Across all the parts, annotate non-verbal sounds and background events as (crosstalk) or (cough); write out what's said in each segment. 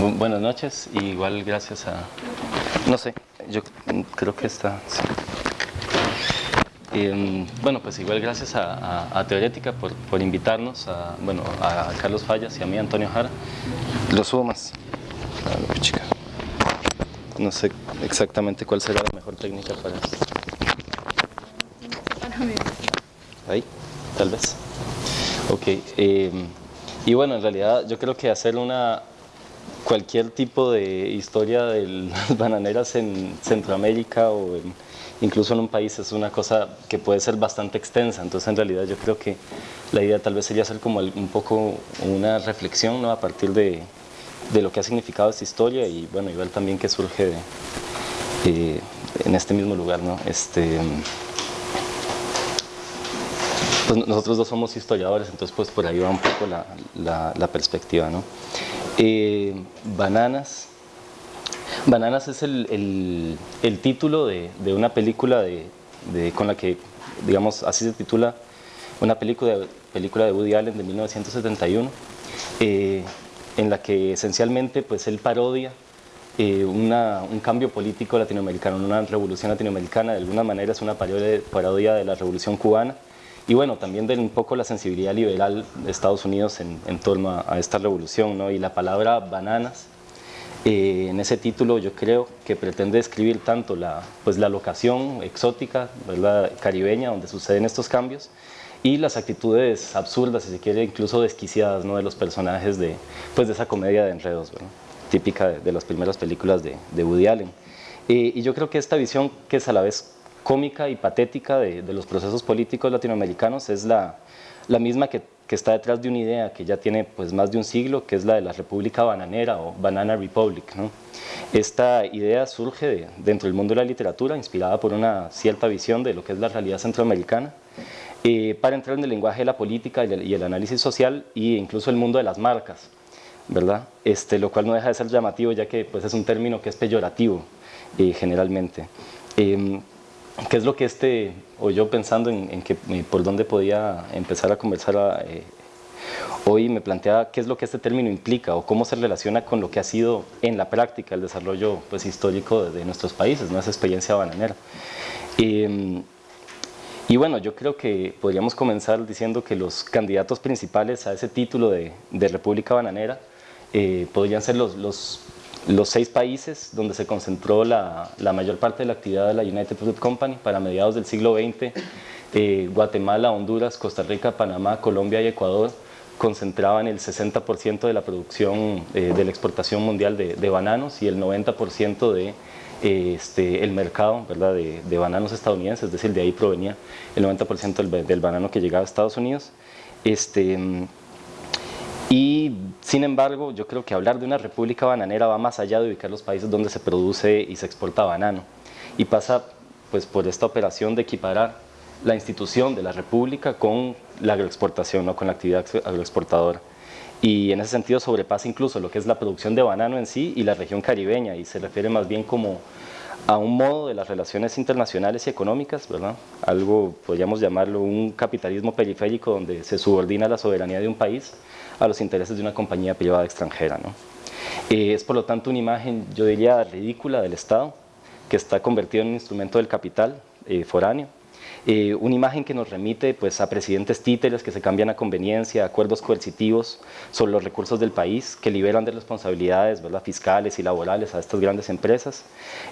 buenas noches, igual gracias a... No sé, yo creo que está... Em, bueno, pues igual gracias a, Teorética por, por, invitarnos, a, bueno, a Carlos Fallas y a mí, Antonio Jara. Lo subo más. No sé exactamente cuál será la mejor técnica para esto. Ahí, tal vez. Ok. Em, y bueno, en realidad yo creo que hacer una cualquier tipo de historia de las (laughs) bananeras en Centroamérica o incluso en un país es una cosa que puede ser bastante extensa, entonces en realidad yo creo que la idea tal vez sería hacer como un poco una reflexión ¿no? a partir de, de lo que ha significado esta historia y bueno, igual también que surge de, en este mismo lugar, ¿no? Este, pues nosotros dos somos historiadores, entonces pues por ahí va un poco la, la, perspectiva, ¿no? Eh, bananas. Bananas es el, el, título de, de, una película de, con la que, digamos, así se titula, una película, película de Woody Allen de 1971, eh, en la que esencialmente pues él parodia eh, una, un cambio político latinoamericano, una revolución latinoamericana, de alguna manera es una parodia de la revolución cubana, y bueno, también de un poco la sensibilidad liberal de Estados Unidos en, torno a, esta revolución, ¿no? y la palabra bananas, eh, en ese título yo creo que pretende describir tanto la, pues la locación exótica, ¿verdad? caribeña, donde suceden estos cambios, y las actitudes absurdas, si se quiere, incluso desquiciadas ¿no? de los personajes de, pues de esa comedia de enredos, típica de, las primeras películas de, de Woody Allen. Eh, y yo creo que esta visión, que es a la vez cómica y patética de, los procesos políticos latinoamericanos es la, misma que, está detrás de una idea que ya tiene pues, más de un siglo, que es la de la República Bananera o Banana Republic. Esta idea surge dentro del mundo de la literatura, inspirada por una cierta visión de lo que es la realidad centroamericana, eh, para entrar en el lenguaje de la política y el, análisis social e incluso el mundo de las marcas, ¿verdad? Este, lo cual no deja de ser llamativo ya que pues, es un término que es peyorativo eh, generalmente. Em, ¿Qué es lo que este, o yo pensando en, que, eh, por dónde podía empezar a conversar eh, hoy, me planteaba qué es lo que este término implica o cómo se relaciona con lo que ha sido en la práctica el desarrollo pues, histórico de, nuestros países, ¿no? esa experiencia bananera. Em, y bueno, yo creo que podríamos comenzar diciendo que los candidatos principales a ese título de, República Bananera eh, podrían ser los, los los seis países donde se concentró la, mayor parte de la actividad de la United Fruit Company para mediados del siglo XX, eh, Guatemala, Honduras, Costa Rica, Panamá, Colombia y Ecuador concentraban el 60% de la producción eh, de la exportación mundial de, bananos y el 90% de eh, este, mercado. De, bananos estadounidenses, es decir, de ahí provenía el 90% del, del, banano que llegaba a Estados Unidos. Este, y sin embargo, yo creo que hablar de una república bananera va más allá de ubicar los países donde se produce y se exporta banano y pasa pues, por esta operación de equiparar la institución de la república con la agroexportación, ¿no? con la actividad agroexportadora. Y en ese sentido sobrepasa incluso lo que es la producción de banano en sí y la región caribeña y se refiere más bien como a un modo de las relaciones internacionales y económicas, ¿verdad? algo podríamos llamarlo un capitalismo periférico donde se subordina la soberanía de un país a los intereses de una compañía privada extranjera. ¿no? Eh, es por lo tanto una imagen, yo diría, ridícula del Estado, que está convertido en un instrumento del capital eh, foráneo, eh, una imagen que nos remite pues, a presidentes títeres que se cambian a conveniencia, acuerdos coercitivos sobre los recursos del país que liberan de responsabilidades ¿verdad? fiscales y laborales a estas grandes empresas,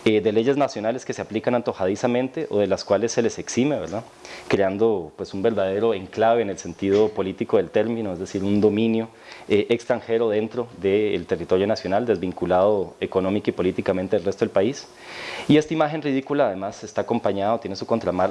eh, de leyes nacionales que se aplican antojadizamente o de las cuales se les exime, ¿verdad? creando pues, un verdadero enclave en el sentido político del término, es decir, un dominio eh, extranjero dentro del territorio nacional, desvinculado económica y políticamente del resto del país. Y esta imagen ridícula además está acompañada, tiene su,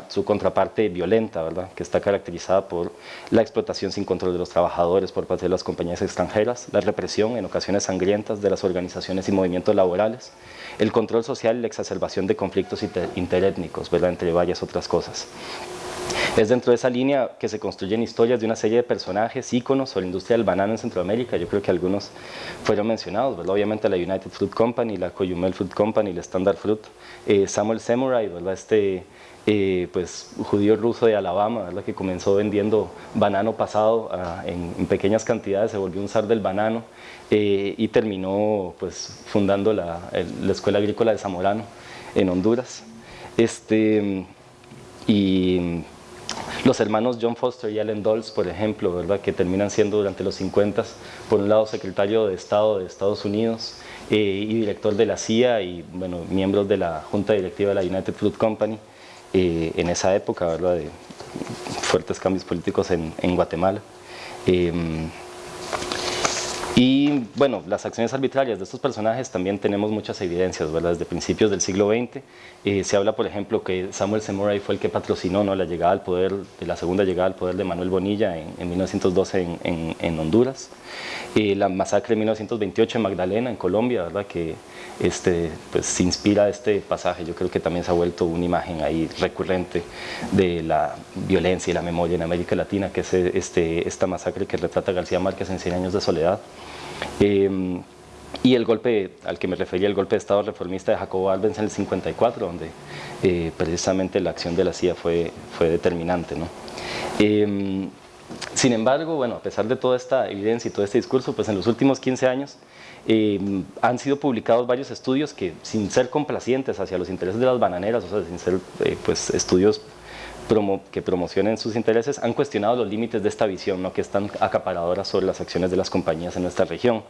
su contraparte parte violenta, ¿verdad? que está caracterizada por la explotación sin control de los trabajadores por parte de las compañías extranjeras, la represión en ocasiones sangrientas de las organizaciones y movimientos laborales, el control social y la exacerbación de conflictos interétnicos, ¿verdad? entre varias otras cosas. Es dentro de esa línea que se construyen historias de una serie de personajes, íconos sobre la industria del banano en Centroamérica, yo creo que algunos fueron mencionados, ¿verdad? obviamente la United Fruit Company, la Coyumel Fruit Company, la Standard Fruit, eh, Samuel Samurai, ¿verdad? este eh, pues, judío ruso de Alabama, ¿verdad? que comenzó vendiendo banano pasado ah, en, pequeñas cantidades, se volvió un zar del banano eh, y terminó pues, fundando la, la Escuela Agrícola de Zamorano en Honduras. Este, y los hermanos John Foster y Allen Dulles, por ejemplo, ¿verdad? que terminan siendo durante los 50, por un lado secretario de Estado de Estados Unidos eh, y director de la CIA y bueno, miembros de la junta directiva de la United Fruit Company eh, en esa época, ¿verdad? de fuertes cambios políticos en, Guatemala. Eh, y bueno, las acciones arbitrarias de estos personajes también tenemos muchas evidencias, ¿verdad? Desde principios del siglo XX eh, se habla, por ejemplo, que Samuel Semoray fue el que patrocinó ¿no? la llegada al poder, de la segunda llegada al poder de Manuel Bonilla en, 1912 en, Honduras. Eh, la masacre de 1928 en Magdalena, en Colombia, ¿verdad? Que este, pues, se inspira este pasaje. Yo creo que también se ha vuelto una imagen ahí recurrente de la violencia y la memoria en América Latina, que es este, esta masacre que retrata García Márquez en Cien años de soledad. Em, y el golpe al que me refería, el golpe de Estado reformista de Jacobo Alves en el 54, donde eh, precisamente la acción de la CIA fue, fue determinante. ¿no? Em, sin embargo, bueno, a pesar de toda esta evidencia y todo este discurso, pues en los últimos 15 años em, han sido publicados varios estudios que, sin ser complacientes hacia los intereses de las bananeras, o sea, sin ser eh, pues, estudios que promocionen sus intereses han cuestionado los límites de esta visión, ¿no? que es tan acaparadora sobre las acciones de las compañías en nuestra región.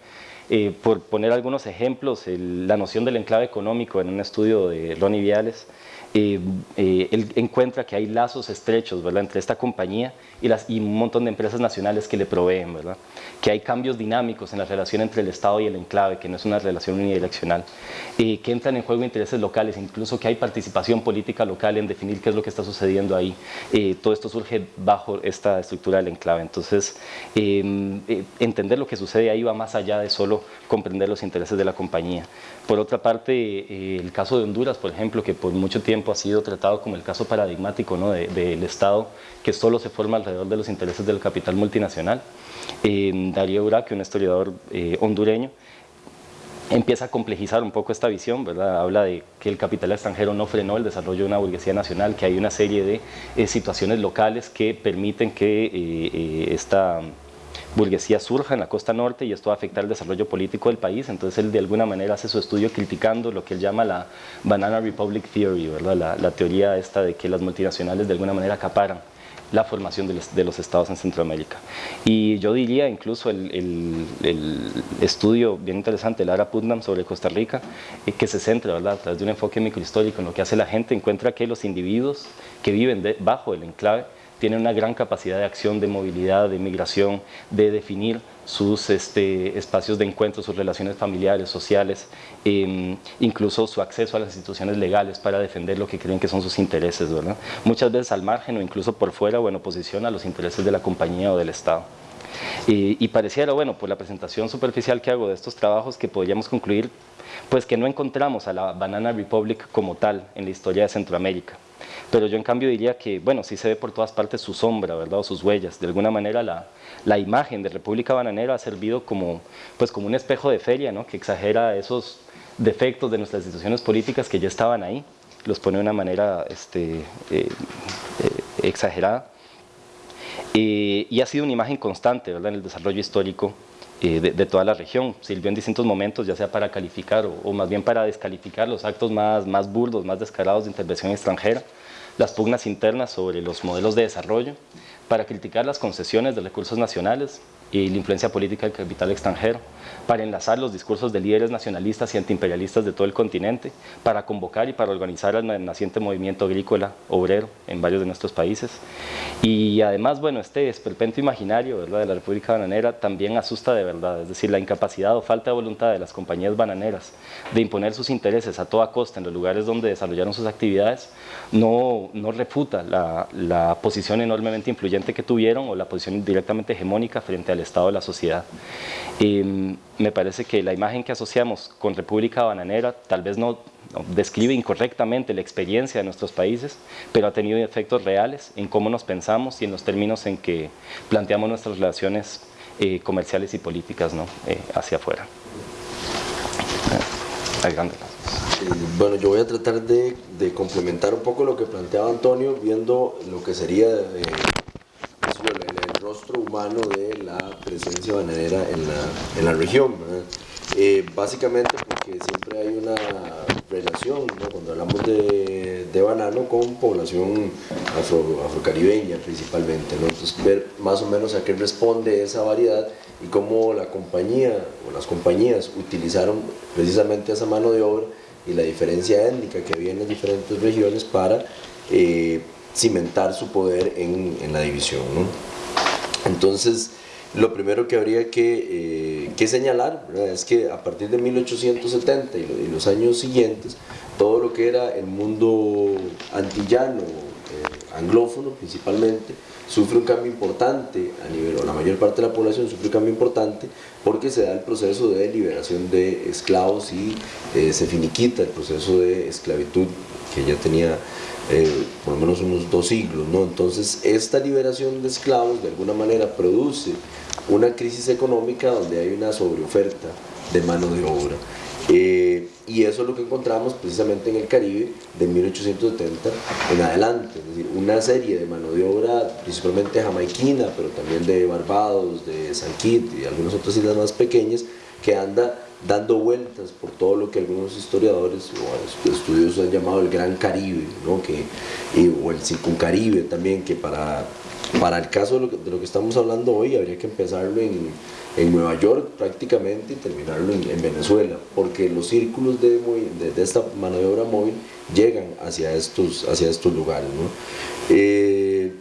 Eh, por poner algunos ejemplos, la noción del enclave económico en un estudio de Ronnie Viales eh, eh, él encuentra que hay lazos estrechos ¿verdad? entre esta compañía y, las, y un montón de empresas nacionales que le proveen, ¿verdad? que hay cambios dinámicos en la relación entre el Estado y el enclave, que no es una relación unidireccional, eh, que entran en juego intereses locales, incluso que hay participación política local en definir qué es lo que está sucediendo ahí. todo esto surge bajo esta estructura del enclave, entonces em, entender lo que sucede ahí va más allá de solo comprender los intereses de la compañía. Por otra parte, el caso de Honduras, por ejemplo, que por mucho tiempo ha sido tratado como el caso paradigmático ¿no? del Estado que solo se forma alrededor de los intereses del capital multinacional. Eh, Darío Uraque, un historiador eh, hondureño, empieza a complejizar un poco esta visión, habla de que el capital extranjero no frenó el desarrollo de una burguesía nacional, que hay una serie de eh, situaciones locales que permiten que esta burguesía surja en la costa norte y esto va a afectar el desarrollo político del país, entonces él de alguna manera hace su estudio criticando lo que él llama la Banana Republic Theory, ¿verdad? La, teoría esta de que las multinacionales de alguna manera acaparan la formación de los, estados en Centroamérica. Y yo diría incluso el, estudio bien interesante, Lara Putnam sobre Costa Rica, eh, que se centra ¿verdad? a través de un enfoque microhistórico en lo que hace la gente, encuentra que los individuos que viven bajo el enclave tiene una gran capacidad de acción, de movilidad, de migración, de definir sus este, espacios de encuentro, sus relaciones familiares, sociales, em, incluso su acceso a las instituciones legales para defender lo que creen que son sus intereses, ¿verdad? Muchas veces al margen o incluso por fuera o en oposición a los intereses de la compañía o del Estado. Y, y pareciera, bueno, por la presentación superficial que hago de estos trabajos que podríamos concluir, pues que no encontramos a la Banana Republic como tal en la historia de Centroamérica pero yo en cambio diría que, bueno, sí se ve por todas partes su sombra, ¿verdad? O sus huellas. De alguna manera la, la imagen de República Bananera ha servido como, pues, como un espejo de feria, ¿no? Que exagera esos defectos de nuestras instituciones políticas que ya estaban ahí, los pone de una manera este, eh, eh, exagerada. Y ha sido una imagen constante ¿verdad? en el desarrollo histórico eh, de, toda la región. Sirvió en distintos momentos, ya sea para calificar o, más bien para descalificar los actos más burdos, más descarados de intervención extranjera, las pugnas internas sobre los modelos de desarrollo, para criticar las concesiones de recursos nacionales y la influencia política del capital extranjero, para enlazar los discursos de líderes nacionalistas y antiimperialistas de todo el continente, para convocar y para organizar el naciente movimiento agrícola obrero en varios de nuestros países. Y además, bueno, este esperpento imaginario ¿verdad? de la República Bananera también asusta de verdad, es decir, la incapacidad o falta de voluntad de las compañías bananeras de imponer sus intereses a toda costa en los lugares donde desarrollaron sus actividades, no, no refuta la, la posición enormemente influyente que tuvieron o la posición directamente hegemónica frente al estado de la sociedad. Em, me parece que la imagen que asociamos con República Bananera tal vez no, describe incorrectamente la experiencia de nuestros países, pero ha tenido efectos reales en cómo nos pensamos y en los términos en que planteamos nuestras relaciones eh, comerciales y políticas ¿no? Eh, hacia afuera. bueno, yo voy a tratar de, complementar un poco lo que planteaba Antonio, viendo lo que sería eh, rostro humano de la presencia bananera en la, en la región. Eh, básicamente porque siempre hay una relación, cuando hablamos de, de, banano, con población afro, afrocaribeña principalmente. Entonces, ver más o menos a qué responde esa variedad y cómo la compañía o las compañías utilizaron precisamente esa mano de obra y la diferencia étnica que había en las diferentes regiones para eh, cimentar su poder en, en la división. Entonces, lo primero que habría que, eh, señalar es que a partir de 1870 y, los años siguientes, todo lo que era el mundo antillano, eh, anglófono principalmente, sufre un cambio importante a nivel, o la mayor parte de la población sufre un cambio importante porque se da el proceso de liberación de esclavos y eh, se finiquita el proceso de esclavitud que ya tenía eh, por lo menos unos dos siglos. ¿no? Entonces esta liberación de esclavos de alguna manera produce una crisis económica donde hay una sobreoferta de mano de obra. Eh, y eso es lo que encontramos precisamente en el Caribe de 1870 en adelante, es decir, una serie de mano de obra principalmente jamaiquina, pero también de Barbados, de San Kitts y algunas otras islas más pequeñas, que anda dando vueltas por todo lo que algunos historiadores o estudiosos han llamado el Gran Caribe, ¿no? que, o el Circuncaribe también, que para, para el caso de lo, que, estamos hablando hoy habría que empezarlo en, en Nueva York prácticamente y terminarlo en, Venezuela, porque los círculos de, de, esta de obra móvil llegan hacia estos, hacia estos lugares. ¿no? Eh,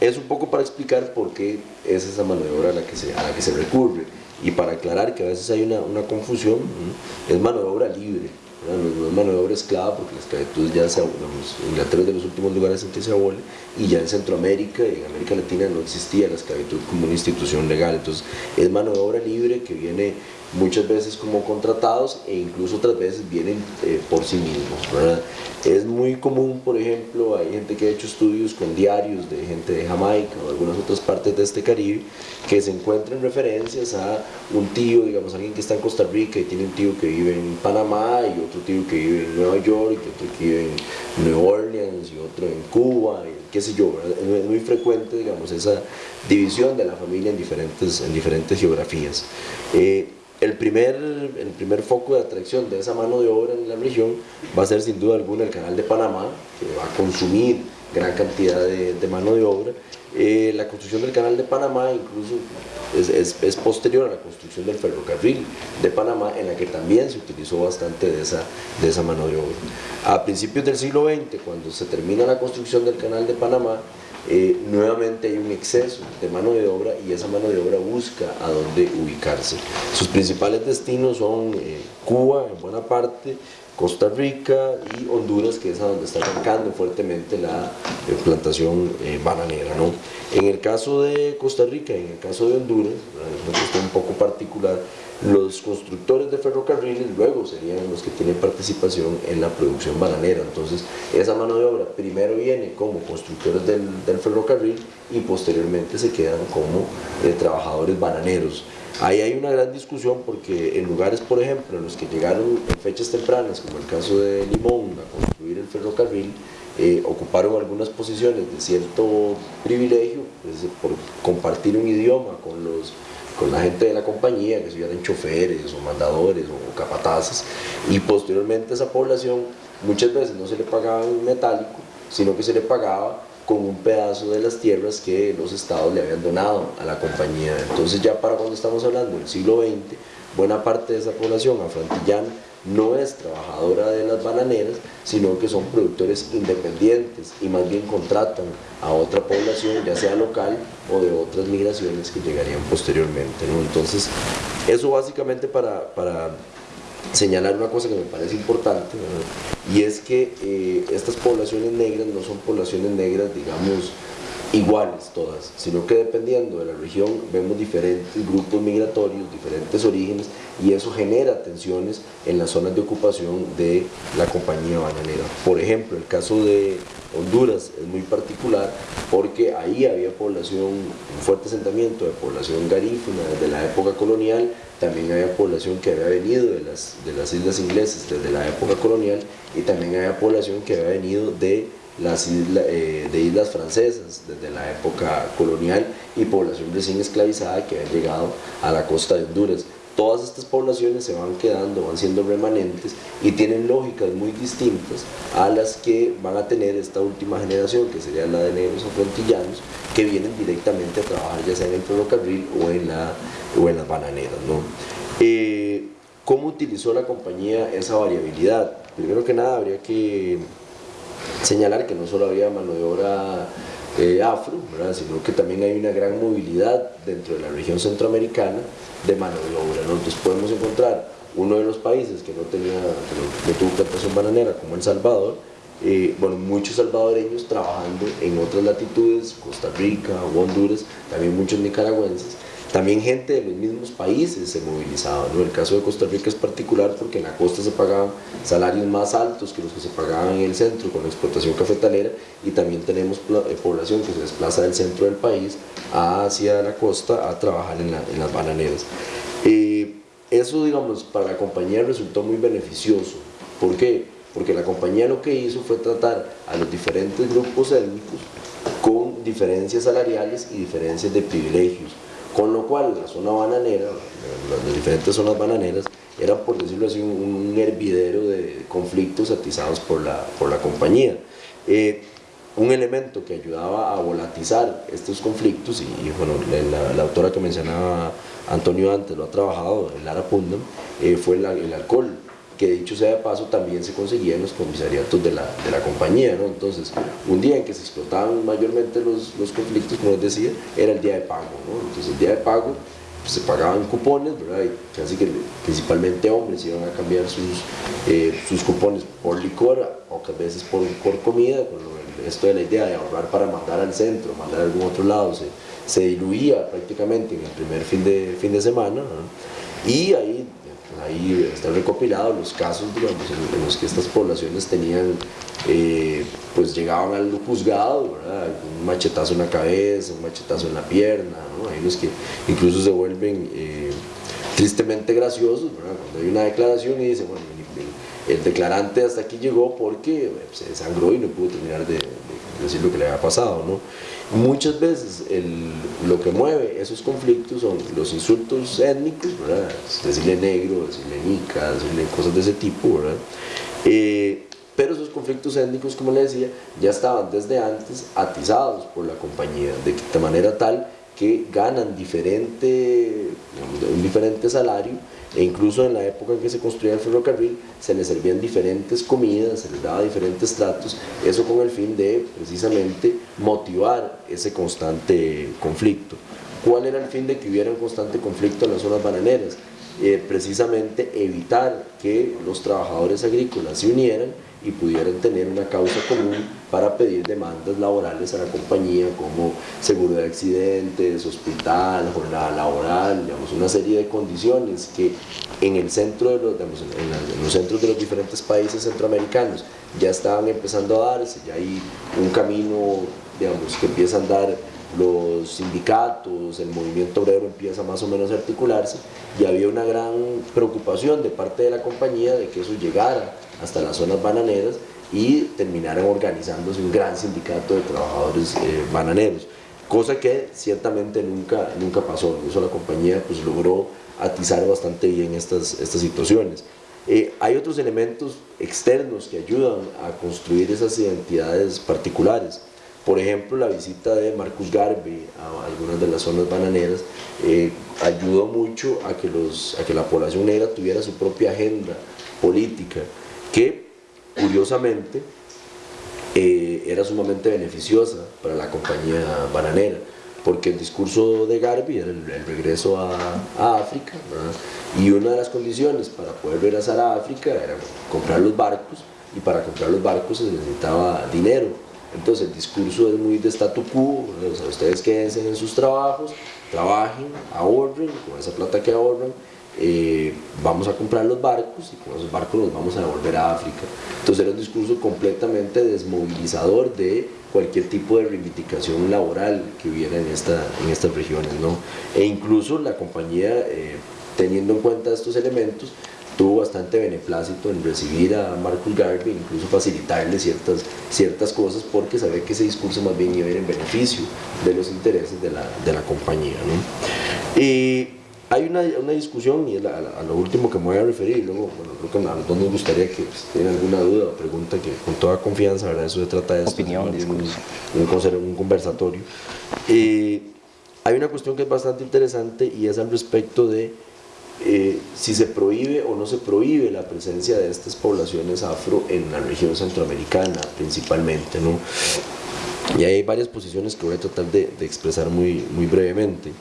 es un poco para explicar por qué es esa mano de obra a la que se, a la que se recurre y para aclarar que a veces hay una, una confusión, es mano de obra libre, no, es mano de obra esclava porque la esclavitud ya se Inglaterra es de los últimos lugares en que se abole y ya en Centroamérica y en América Latina no existía la esclavitud como una institución legal, entonces es mano de obra libre que viene muchas veces como contratados e incluso otras veces vienen eh, por sí mismos. Es muy común, por ejemplo, hay gente que ha hecho estudios con diarios de gente de Jamaica o algunas otras partes de este Caribe que se encuentran referencias a un tío, digamos, alguien que está en Costa Rica y tiene un tío que vive en Panamá y otro tío que vive en Nueva York y otro que vive en New Orleans y otro en Cuba, y qué sé yo, es muy frecuente, digamos, esa división de la familia en diferentes, en diferentes geografías. Eh, el primer, el primer foco de atracción de esa mano de obra en la región va a ser sin duda alguna el canal de Panamá, que va a consumir gran cantidad de, mano de obra. Eh, la construcción del canal de Panamá incluso es, es, posterior a la construcción del ferrocarril de Panamá, en la que también se utilizó bastante de esa, de esa mano de obra. A principios del siglo XX, cuando se termina la construcción del canal de Panamá, eh, nuevamente hay un exceso de mano de obra y esa mano de obra busca a dónde ubicarse. Sus principales destinos son eh, Cuba en buena parte, Costa Rica y Honduras, que es a donde está arrancando fuertemente la eh, plantación bananera. ¿no? En el caso de Costa Rica y en el caso de Honduras, es un poco particular, los constructores de ferrocarriles luego serían los que tienen participación en la producción bananera. Entonces, esa mano de obra primero viene como constructores del, ferrocarril y posteriormente se quedan como eh, trabajadores bananeros. Ahí hay una gran discusión porque en lugares, por ejemplo, en los que llegaron en fechas tempranas, como el caso de Limón, a construir el ferrocarril, eh, ocuparon algunas posiciones de cierto privilegio, pues, por compartir un idioma con los con la gente de la compañía, que se eran choferes o mandadores o capataces, y posteriormente esa población muchas veces no se le pagaba en metálico, sino que se le pagaba con un pedazo de las tierras que los estados le habían donado a la compañía. Entonces ya para cuando estamos hablando del siglo XX, buena parte de esa población afroantillana no es trabajadora de las bananeras, sino que son productores independientes y más bien contratan a otra población, ya sea local o de otras migraciones que llegarían posteriormente. Entonces, eso básicamente para, para, señalar una cosa que me parece importante, y es que eh, estas poblaciones negras no son poblaciones negras, digamos, iguales todas, sino que dependiendo de la región vemos diferentes grupos migratorios, diferentes orígenes y eso genera tensiones en las zonas de ocupación de la compañía bananera. Por ejemplo, el caso de Honduras es muy particular porque ahí había población, un fuerte asentamiento de población garífuna desde la época colonial, también había población que había venido de las, de las islas inglesas desde la época colonial y también había población que había venido de las eh, de islas francesas desde la época colonial y población recién esclavizada que había llegado a la costa de Honduras. Todas estas poblaciones se van quedando, van siendo remanentes y tienen lógicas muy distintas a las que van a tener esta última generación, que sería la de negros afrontillanos, que vienen directamente a trabajar ya sea en el ferrocarril o en, la, o en las bananeras. ¿no? Eh, ¿Cómo utilizó la compañía esa variabilidad? Primero que nada habría que señalar que no solo había mano de obra eh, afro, sino que también hay una gran movilidad dentro de la región centroamericana de mano de obra. Entonces podemos encontrar uno de los países que no, tenía, que no, tuvo plantación bananera, como El Salvador, eh, bueno, muchos salvadoreños trabajando en otras latitudes, Costa Rica o Honduras, también muchos nicaragüenses, también gente de los mismos países se movilizaba. ¿no? El caso de Costa Rica es particular porque en la costa se pagaban salarios más altos que los que se pagaban en el centro con la explotación cafetalera y también tenemos eh, población que se desplaza del centro del país hacia la costa a trabajar en, las bananeras. Eh, eso, digamos, para la compañía resultó muy beneficioso. ¿Por qué? Porque la compañía lo que hizo fue tratar a los diferentes grupos étnicos con diferencias salariales y diferencias de privilegios con lo cual la zona bananera, las diferentes zonas bananeras, era por decirlo así un, hervidero de conflictos atizados por la, por la compañía. Eh, un elemento que ayudaba a volatizar estos conflictos, y, bueno, la, autora que mencionaba Antonio antes lo ha trabajado, Lara Pundam, eh, fue el alcohol que dicho sea de paso también se conseguía en los comisariatos de la, de la compañía, ¿no? Entonces, un día en que se explotaban mayormente los, los, conflictos, como les decía, era el día de pago, ¿no? Entonces, el día de pago pues, se pagaban cupones, ¿verdad? Y casi que principalmente hombres iban a cambiar sus, eh, sus cupones por licor, o a veces por, por comida, esto de la idea de ahorrar para mandar al centro, mandar a algún otro lado, se, se diluía prácticamente en el primer fin de, fin de semana, ¿no? y ahí ahí están recopilados los casos digamos, en, los que estas poblaciones tenían, eh, pues llegaban al juzgado, un machetazo en la cabeza, un machetazo en la pierna, hay los que incluso se vuelven eh, tristemente graciosos, cuando hay una declaración y dice, bueno, el declarante hasta aquí llegó porque se desangró y no pudo terminar de, decir lo que le había pasado. ¿no? Muchas veces lo que mueve esos conflictos son los insultos étnicos, ¿verdad? decirle negro, decirle nica, decirle cosas de ese tipo, ¿verdad? Eh, pero esos conflictos étnicos, como le decía, ya estaban desde antes atizados por la compañía, de, manera tal que ganan diferente, un diferente salario e incluso en la época en que se construía el ferrocarril se les servían diferentes comidas, se les daba diferentes tratos, eso con el fin de precisamente motivar ese constante conflicto. ¿Cuál era el fin de que hubiera un constante conflicto en las zonas bananeras? Eh, precisamente evitar que los trabajadores agrícolas se unieran y pudieran tener una causa común para pedir demandas laborales a la compañía como seguro de accidentes, hospital, jornada laboral, digamos, una serie de condiciones que en el centro de los, en, los centros de los diferentes países centroamericanos ya estaban empezando a darse, ya hay un camino digamos, que empieza a andar los sindicatos, el movimiento obrero empieza más o menos a articularse y había una gran preocupación de parte de la compañía de que eso llegara hasta las zonas bananeras y terminaran organizándose un gran sindicato de trabajadores eh, bananeros, cosa que ciertamente nunca, nunca pasó, eso la compañía pues logró atizar bastante bien estas, estas situaciones. Eh, hay otros elementos externos que ayudan a construir esas identidades particulares. Por ejemplo, la visita de Marcus Garvey a algunas de las zonas bananeras eh, ayudó mucho a que, los, a que la población negra tuviera su propia agenda política, que curiosamente eh, era sumamente beneficiosa para la compañía bananera, porque el discurso de Garvey era el, regreso a, África, y una de las condiciones para poder regresar a África era comprar los barcos, y para comprar los barcos se necesitaba dinero, Entonces el discurso es muy de statu quo, o sea, ustedes quédense en sus trabajos, trabajen, ahorren, con esa plata que ahorren, eh, vamos a comprar los barcos y con esos barcos los vamos a devolver a África. Entonces era un discurso completamente desmovilizador de cualquier tipo de reivindicación laboral que hubiera en, esta, en estas regiones. ¿no? E incluso la compañía, eh, teniendo en cuenta estos elementos, tuvo bastante beneplácito en recibir a Marcus Garvey, incluso facilitarle ciertas, ciertas cosas porque sabía que ese discurso más bien iba a ir en beneficio de los intereses de la, de la compañía. ¿no? Y hay una, una, discusión, y es a, lo último que me voy a referir, y luego, bueno, creo que a los dos nos gustaría que pues, tienen alguna duda o pregunta, que con toda confianza, ¿verdad? Eso se trata de Opinión, un, un, un, conversatorio. Eh, hay una cuestión que es bastante interesante y es al respecto de eh, si se prohíbe o no se prohíbe la presencia de estas poblaciones afro en la región centroamericana principalmente. ¿no? Y hay varias posiciones que voy a tratar de, de expresar muy, muy brevemente.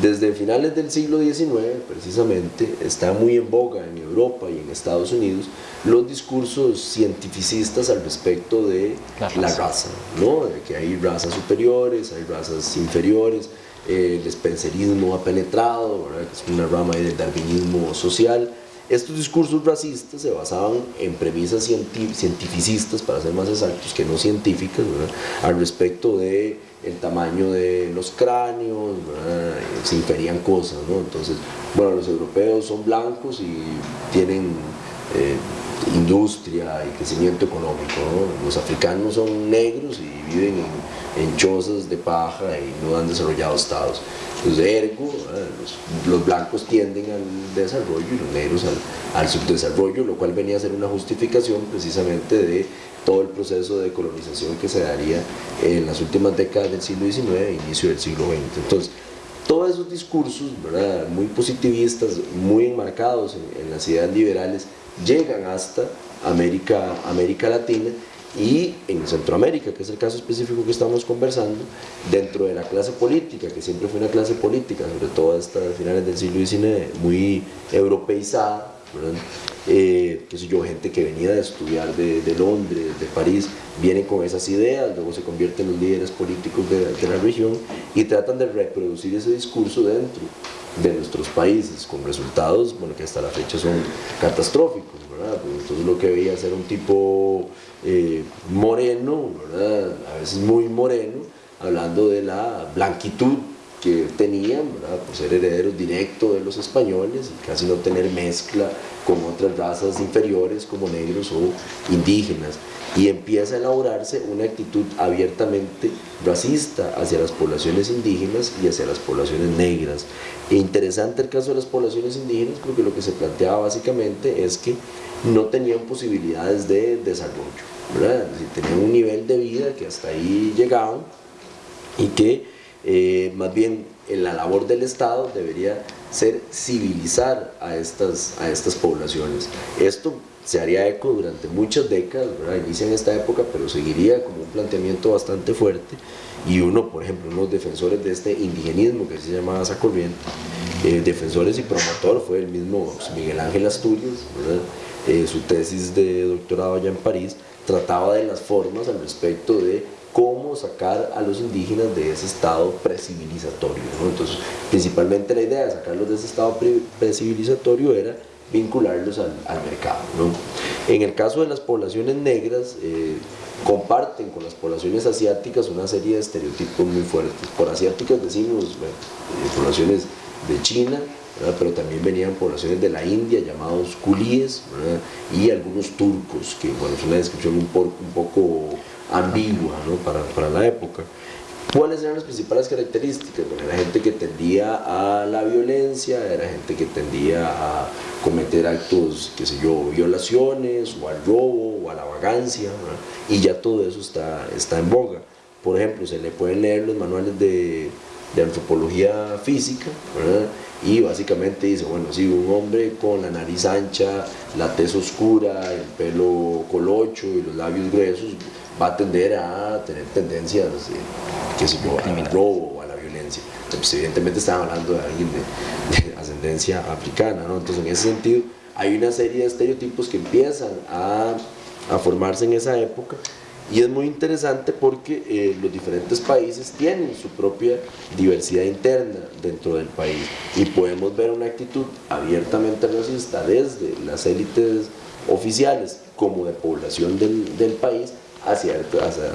Desde finales del siglo XIX, precisamente, está muy en boga en Europa y en Estados Unidos los discursos cientificistas al respecto de la raza, ¿no? de que hay razas superiores, hay razas inferiores, el spencerismo ha penetrado, es una rama del darwinismo social. Estos discursos racistas se basaban en premisas cientificistas, para ser más exactos, que no científicas, al respecto de el tamaño de los cráneos, se inferían cosas, ¿no? Entonces, bueno, los europeos son blancos y tienen eh, industria y crecimiento económico, Los africanos son negros y viven en, chozas de paja y no han desarrollado estados. Entonces, ergo, los, blancos tienden al desarrollo y los negros al subdesarrollo, lo cual venía a ser una justificación precisamente de todo el proceso de colonización que se daría en las últimas décadas del siglo XIX e inicio del siglo XX. Entonces, todos esos discursos ¿verdad? muy positivistas, muy enmarcados en, las ideas liberales, llegan hasta América, América Latina y en Centroamérica, que es el caso específico que estamos conversando, dentro de la clase política, que siempre fue una clase política, sobre todo hasta finales del siglo XIX, muy europeizada, eh, yo, gente que venía de estudiar de, de, Londres, de París, vienen con esas ideas, luego se convierten en los líderes políticos de, de, la región y tratan de reproducir ese discurso dentro de nuestros países, con resultados bueno, que hasta la fecha son catastróficos. ¿verdad? Pues entonces lo que veía ser un tipo eh, moreno, a veces muy moreno, hablando de la blanquitud que tenían, por ser herederos directos de los españoles y casi no tener mezcla con otras razas inferiores como negros o indígenas. Y empieza a elaborarse una actitud abiertamente racista hacia las poblaciones indígenas y hacia las poblaciones negras. E interesante el caso de las poblaciones indígenas porque lo que se planteaba básicamente es que no tenían posibilidades de desarrollo, ¿verdad? tenían un nivel de vida que hasta ahí llegaban y que eh, más bien en la labor del Estado debería ser civilizar a estas, a estas poblaciones. Esto se haría eco durante muchas décadas, ¿verdad? inicia en esta época, pero seguiría como un planteamiento bastante fuerte y uno, por ejemplo, unos defensores de este indigenismo que se llama esa corriente, eh, defensores y promotor fue el mismo Miguel Ángel Asturias, eh, su tesis de doctorado allá en París trataba de las formas al respecto de cómo sacar a los indígenas de ese estado precivilizatorio. Entonces, principalmente la idea de sacarlos de ese estado precivilizatorio era vincularlos al, al mercado. En el caso de las poblaciones negras, eh, comparten con las poblaciones asiáticas una serie de estereotipos muy fuertes. Por asiáticas decimos eh, poblaciones de China, pero también venían poblaciones de la India llamados culíes y algunos turcos, que bueno, es una descripción un poco ambigua ¿no? para, para, la época. ¿Cuáles eran las principales características? Bueno, era gente que tendía a la violencia, era gente que tendía a cometer actos, qué sé yo, violaciones, o al robo, o a la vagancia, y ya todo eso está, está en boga. Por ejemplo, se le pueden leer los manuales de, de antropología física, y básicamente dice, bueno, si un hombre con la nariz ancha, la tez oscura, el pelo colocho y los labios gruesos, va a tender a tener tendencias, eh, que sé yo, al robo o a la violencia. Pues evidentemente estaba hablando de alguien (laughs) de, ascendencia africana, ¿no? Entonces en ese sentido hay una serie de estereotipos que empiezan a, a formarse en esa época Y es muy interesante porque eh, los diferentes países tienen su propia diversidad interna dentro del país y podemos ver una actitud abiertamente racista desde las élites oficiales como de población del, del país hacia,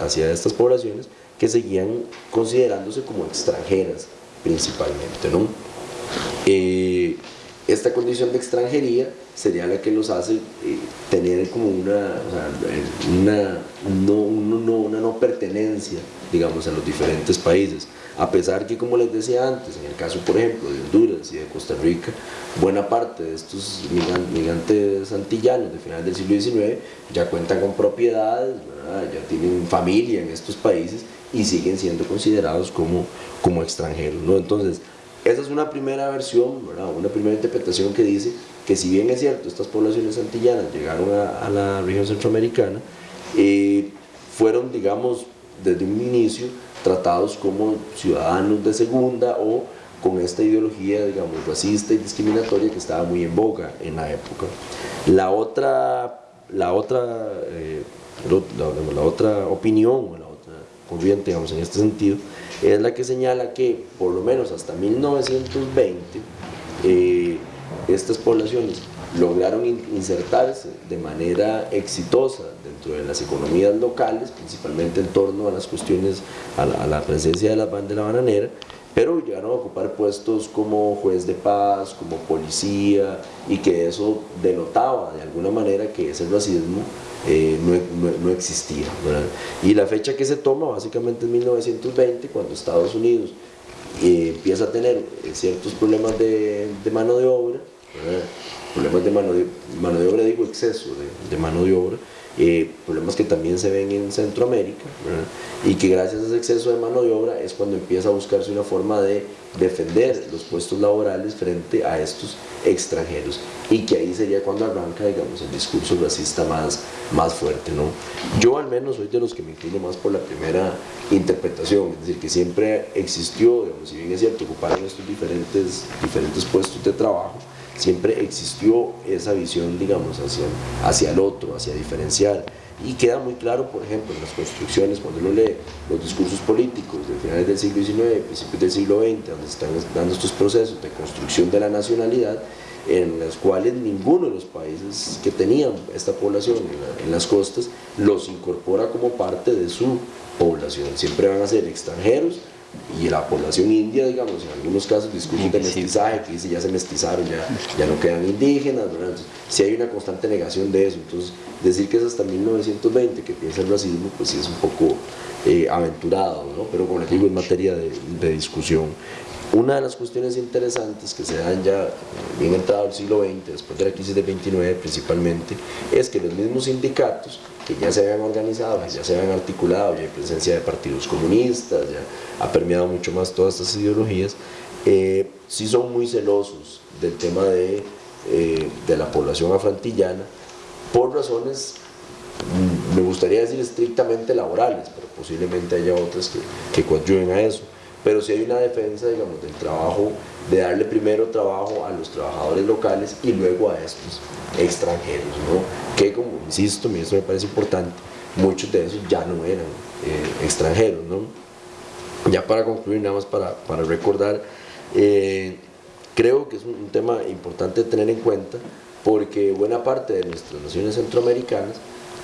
hacia, estas poblaciones que seguían considerándose como extranjeras principalmente. ¿no? Eh, esta condición de extranjería sería la que los hace eh, tener como una, una, no, una no pertenencia, digamos, a los diferentes países. A pesar que, como les decía antes, en el caso, por ejemplo, de Honduras y de Costa Rica, buena parte de estos migrantes antillanos de finales del siglo XIX ya cuentan con propiedades, ya tienen familia en estos países y siguen siendo considerados como, como extranjeros. ¿no? Entonces, esa es una primera versión, una primera interpretación que dice que si bien es cierto, estas poblaciones antillanas llegaron a, la región centroamericana, eh, fueron, digamos, desde un inicio tratados como ciudadanos de segunda o con esta ideología, digamos, racista y discriminatoria que estaba muy en boga en la época. La otra, la otra, eh, la, otra opinión, la otra corriente, digamos, en este sentido, es la que señala que por lo menos hasta 1920 eh, estas poblaciones lograron insertarse de manera exitosa dentro de las economías locales, principalmente en torno a las cuestiones, a la, presencia de la, de la bananera, pero llegaron a ocupar puestos como juez de paz, como policía, y que eso denotaba de alguna manera que ese racismo eh, no, existía. Y la fecha que se toma básicamente es 1920, cuando Estados Unidos eh, empieza a tener eh, ciertos problemas de, mano de obra, problemas de mano de, mano de obra, digo exceso de, mano de obra, problemas que también se ven en Centroamérica y que gracias a ese exceso de mano de obra es cuando empieza a buscarse una forma de defender los puestos laborales frente a estos extranjeros y que ahí sería cuando arranca digamos el discurso racista más, más fuerte ¿no? yo al menos soy de los que me inclino más por la primera interpretación es decir que siempre existió si bien es cierto ocuparon estos diferentes, diferentes puestos de trabajo siempre existió esa visión digamos hacia, hacia el otro, hacia diferenciar y queda muy claro, por ejemplo, en las construcciones, cuando uno lee los discursos políticos de finales del siglo XIX, principios del siglo XX, donde están dando estos procesos de construcción de la nacionalidad, en los cuales ninguno de los países que tenían esta población en, las costas los incorpora como parte de su población. Siempre van a ser extranjeros y la población india, digamos, en algunos casos discursos de mestizaje que dice ya se mestizaron, ya, ya no quedan indígenas, si hay una constante negación de eso, entonces decir que es hasta 1920 que piensa el racismo, pues sí es un poco eh, aventurado, ¿no? pero como les digo, es materia de, de, discusión. Una de las cuestiones interesantes que se dan ya bien entrado el siglo XX, después de la crisis del 29 principalmente, es que los mismos sindicatos que ya se habían organizado, ya se habían articulado, ya hay presencia de partidos comunistas, ya ha permeado mucho más todas estas ideologías, eh, sí son muy celosos del tema de, eh, de la población afrantillana por razones, mm, me gustaría decir estrictamente laborales, pero posiblemente haya otras que, que coadyuven a eso pero si hay una defensa, digamos, del trabajo, de darle primero trabajo a los trabajadores locales y luego a estos extranjeros, ¿no? Que como insisto, eso me parece importante, muchos de esos ya no eran eh, extranjeros, ¿no? Ya para concluir, nada más para, para recordar, eh, creo que es un, tema importante tener en cuenta porque buena parte de nuestras naciones centroamericanas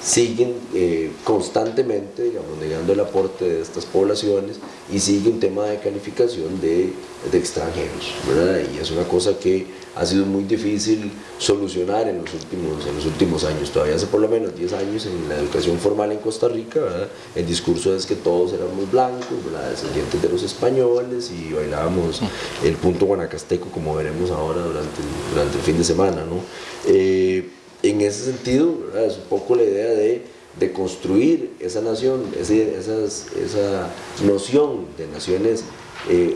siguen eh, constantemente negando el aporte de estas poblaciones y sigue un tema de calificación de, de extranjeros, ¿verdad? Y es una cosa que ha sido muy difícil solucionar en los últimos, en los últimos años. Todavía hace por lo menos 10 años en la educación formal en Costa Rica, ¿verdad? el discurso es que todos éramos blancos, ¿verdad? descendientes de los españoles y bailábamos el punto guanacasteco como veremos ahora durante, durante el fin de semana. ¿no? Eh, en ese sentido, es un poco la idea de, de construir esa nación, esa noción de naciones eh,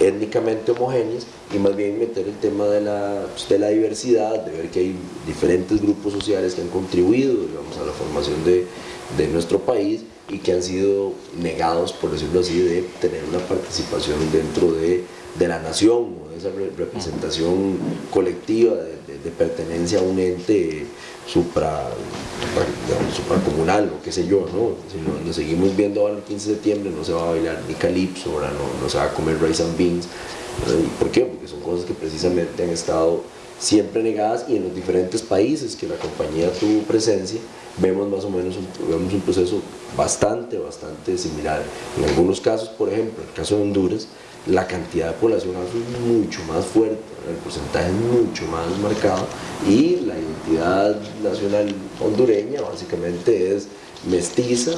étnicamente homogéneas y más bien meter el tema de la, pues, de la diversidad, de ver que hay diferentes grupos sociales que han contribuido digamos, a la formación de, de nuestro país y que han sido negados, por decirlo así, de tener una participación dentro de, de la nación o de esa representación colectiva pertenencia a un ente supra, supracomunal o qué sé yo, ¿no? Si lo, seguimos viendo ahora el 15 de septiembre no se va a bailar ni calipso, ahora no, no se va a comer rice and beans. ¿Y por qué? Porque son cosas que precisamente han estado siempre negadas y en los diferentes países que la compañía tuvo presencia vemos más o menos un, vemos un proceso bastante, bastante similar. En algunos casos, por ejemplo, en el caso de Honduras, la cantidad de población es mucho más fuerte, el porcentaje es mucho más marcado y la identidad nacional hondureña básicamente es mestiza,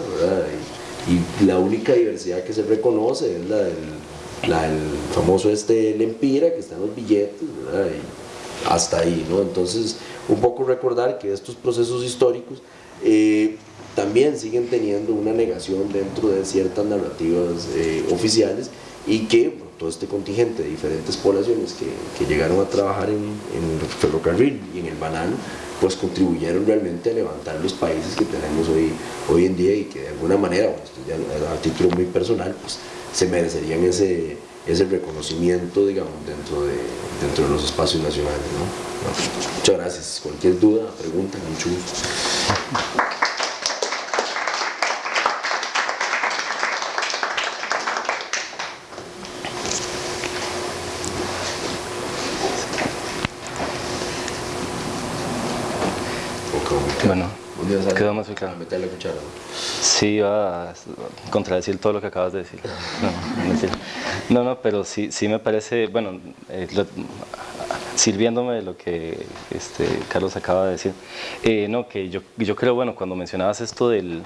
Y, la única diversidad que se reconoce es la del, famoso este Lempira que está en los billetes, Y hasta ahí, ¿no? Entonces, un poco recordar que estos procesos históricos eh, también siguen teniendo una negación dentro de ciertas narrativas eh, oficiales y que todo este contingente de diferentes poblaciones que, que llegaron a trabajar en, en, el ferrocarril y en el banano, pues contribuyeron realmente a levantar los países que tenemos hoy, hoy en día y que de alguna manera, a título muy personal, pues se merecerían ese, ese reconocimiento, digamos, dentro de, dentro de los espacios nacionales. ¿no? Muchas gracias. Cualquier duda, pregunta, mucho gusto. Quedó más claro. Meter la cuchara. Sí, va a contradecir todo lo que acabas de decir. No, no, pero sí, sí me parece, bueno, eh, sirviéndome de lo que este, Carlos acaba de decir, eh, no, que yo, yo creo, bueno, cuando mencionabas esto del,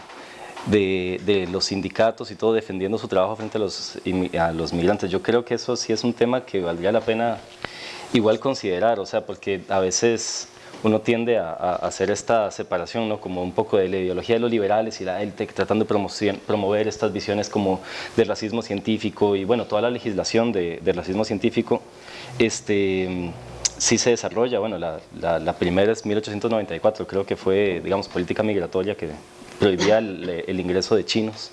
de, de, los sindicatos y todo defendiendo su trabajo frente a los, a los migrantes, yo creo que eso sí es un tema que valdría la pena igual considerar, o sea, porque a veces uno tiende a, hacer esta separación, ¿no? como un poco de la ideología de los liberales y la élite tratando de promover estas visiones como del racismo científico y bueno, toda la legislación de, racismo científico este, sí se desarrolla, bueno, la, la primera es 1894, creo que fue, digamos, política migratoria que prohibía el, ingreso de chinos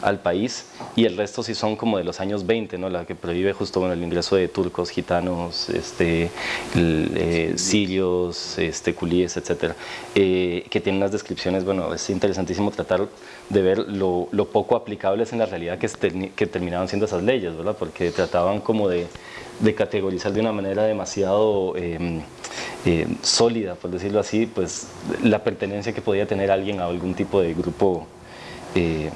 al país y el resto sí son como de los años 20, ¿no? la que prohíbe justo bueno, el ingreso de turcos, gitanos, este, eh, sirios, este, culíes, etc. Eh, que tienen unas descripciones, bueno, es interesantísimo tratar de ver lo, poco aplicables en la realidad que, que terminaban siendo esas leyes, ¿verdad? porque trataban como de, de categorizar de una manera demasiado... Em, eh, sólida, por decirlo así, pues la pertenencia que podía tener alguien a algún tipo de grupo eh,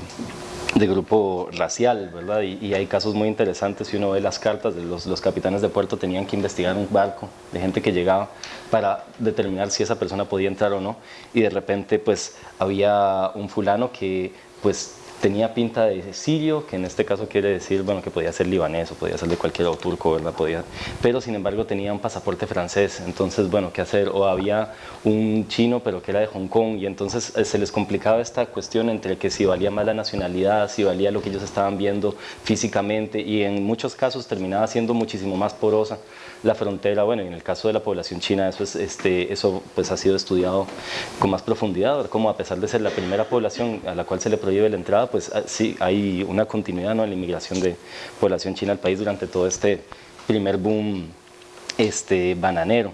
de grupo racial, ¿verdad? Y, hay casos muy interesantes, si uno ve las cartas de los, los, capitanes de puerto tenían que investigar un barco de gente que llegaba para determinar si esa persona podía entrar o no y de repente pues había un fulano que pues tenía pinta de sirio, que en este caso quiere decir, bueno, que podía ser libanés o podía ser de cualquier otro turco, ¿verdad? Podía, pero sin embargo tenía un pasaporte francés, entonces, bueno, ¿qué hacer? O había un chino, pero que era de Hong Kong, y entonces eh, se les complicaba esta cuestión entre que si valía más la nacionalidad, si valía lo que ellos estaban viendo físicamente, y en muchos casos terminaba siendo muchísimo más porosa la frontera, bueno, en el caso de la población china eso, es, este, eso pues ha sido estudiado con más profundidad, como a pesar de ser la primera población a la cual se le prohíbe la entrada, pues ah, sí hay una continuidad ¿no? en la inmigración de población china al país durante todo este primer boom este, bananero.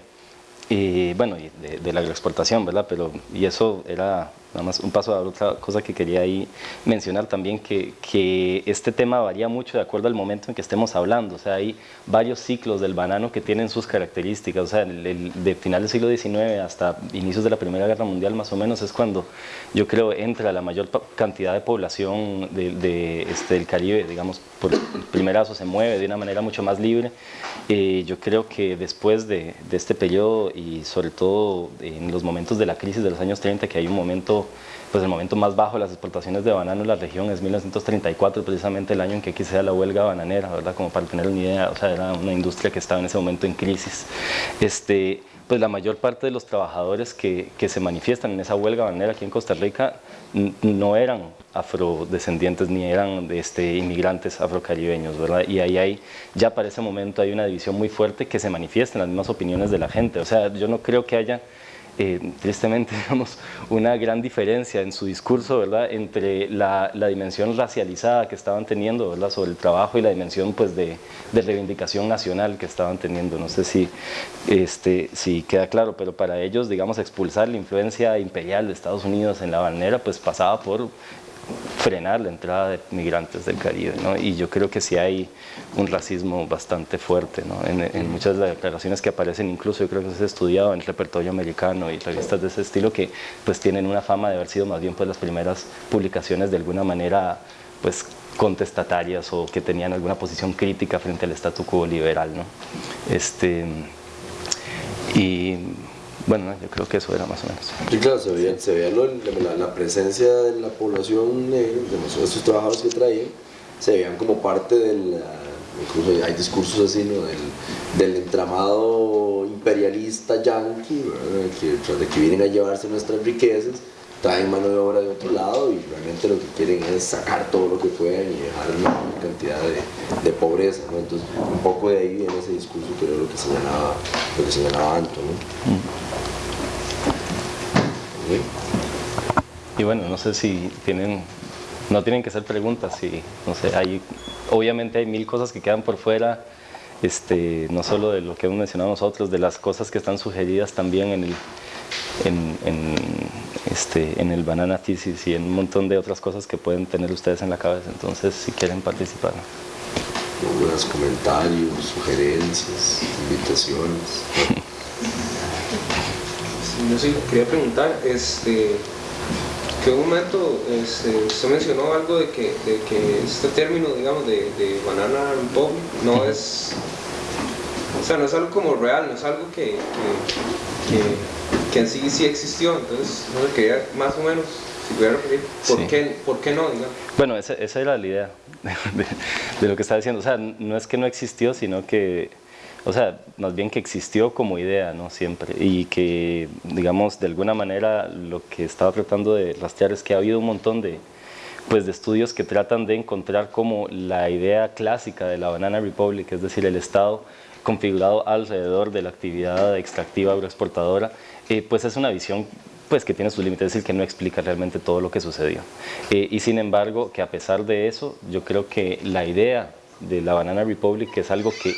Y bueno, de, de la agroexportación, ¿verdad? Pero, y eso era Nada más un paso a otra cosa que quería ahí mencionar también, que, que, este tema varía mucho de acuerdo al momento en que estemos hablando. O sea, hay varios ciclos del banano que tienen sus características. O sea, el, de final del siglo XIX hasta inicios de la Primera Guerra Mundial más o menos es cuando yo creo entra la mayor cantidad de población de, este, del Caribe, digamos, por primerazo se mueve de una manera mucho más libre. Eh, yo creo que después de, de este periodo y sobre todo en los momentos de la crisis de los años 30, que hay un momento pues el momento más bajo de las exportaciones de banano en la región es 1934, precisamente el año en que aquí se da la huelga bananera, ¿verdad? Como para tener una idea, o sea, era una industria que estaba en ese momento en crisis. Este, pues la mayor parte de los trabajadores que, que se manifiestan en esa huelga bananera aquí en Costa Rica no eran afrodescendientes ni eran este, inmigrantes afrocaribeños, ¿verdad? Y ahí hay, ya para ese momento hay una división muy fuerte que se manifiesta en las mismas opiniones de la gente, o sea, yo no creo que haya eh, tristemente, (laughs) digamos, una gran diferencia en su discurso, ¿verdad?, entre la, dimensión racializada que estaban teniendo, ¿verdad?, sobre el trabajo y la dimensión, pues, de, reivindicación nacional que estaban teniendo. No sé si, este, si queda claro, pero para ellos, digamos, expulsar la influencia imperial de Estados Unidos en la balnera, pues, pasaba por frenar la entrada de migrantes del Caribe, ¿no? y yo creo que sí hay un racismo bastante fuerte ¿no? en, en, muchas de las declaraciones que aparecen, incluso yo creo que se ha estudiado en el repertorio americano y revistas de ese estilo que pues tienen una fama de haber sido más bien pues las primeras publicaciones de alguna manera pues contestatarias o que tenían alguna posición crítica frente al statu quo liberal. ¿no? Este, y bueno, yo creo que eso era más o menos. Sí, claro, se veía, se veía lo, la, la, presencia de la población negra, de estos trabajadores que traían, se veían como parte del, incluso hay discursos así, ¿no? del, del entramado imperialista yanqui, que, tras de que vienen a llevarse nuestras riquezas, traen mano de obra de otro lado y realmente lo que quieren es sacar todo lo que puedan y dejar una cantidad de, de pobreza. ¿no? Entonces, un poco de ahí viene ese discurso que era lo que señalaba, lo que señalaba Anto. ¿no? Mm. Y bueno, no sé si tienen, no tienen que ser preguntas, si, no sé, hay, obviamente hay mil cosas que quedan por fuera, este, no solo de lo que hemos mencionado nosotros, de las cosas que están sugeridas también en el, en, en, este, en el Banana Thesis y en un montón de otras cosas que pueden tener ustedes en la cabeza, entonces si quieren participar. Algunos comentarios, sugerencias, invitaciones. (laughs) yo sí quería preguntar, este, que un momento este, usted mencionó algo de que, de que este término, digamos, de, de Banana Republic no es, o sea, no es algo como real, no es algo que, que, que en sí sí existió, entonces no sé, quería más o menos si pudiera referir, ¿por, sí. qué, ¿por qué no? Digamos? Bueno, esa, esa era la idea (laughs) de, de, lo que estaba diciendo, o sea, no es que no existió, sino que o sea, más bien que existió como idea, ¿no? Siempre, y que, digamos, de alguna manera lo que estaba tratando de rastrear es que ha habido un montón de, pues, de estudios que tratan de encontrar como la idea clásica de la Banana Republic, es decir, el Estado configurado alrededor de la actividad extractiva agroexportadora, eh, pues es una visión pues que tiene sus límites, es decir, que no explica realmente todo lo que sucedió. Eh, y sin embargo, que a pesar de eso, yo creo que la idea de la Banana Republic, es algo que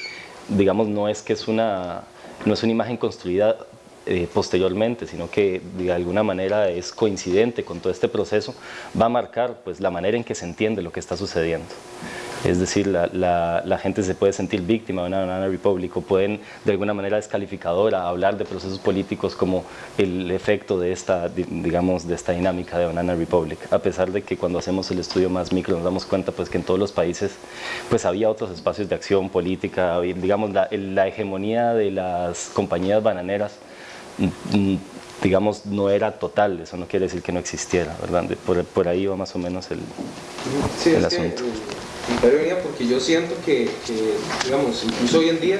digamos, no es que es una, no es una imagen construida eh, posteriormente, sino que de alguna manera es coincidente con todo este proceso, va a marcar pues, la manera en que se entiende lo que está sucediendo. Es decir, la, la, la, gente se puede sentir víctima de una banana republic o pueden de alguna manera descalificadora hablar de procesos políticos como el efecto de esta, digamos, de esta dinámica de banana republic, a pesar de que cuando hacemos el estudio más micro nos damos cuenta pues que en todos los países pues había otros espacios de acción política, digamos la, la hegemonía de las compañías bananeras mm, mm, digamos, no era total, eso no quiere decir que no existiera, ¿verdad? Por, por ahí va más o menos el, sí, el asunto. Que, venía porque yo siento que, que, digamos, incluso hoy en día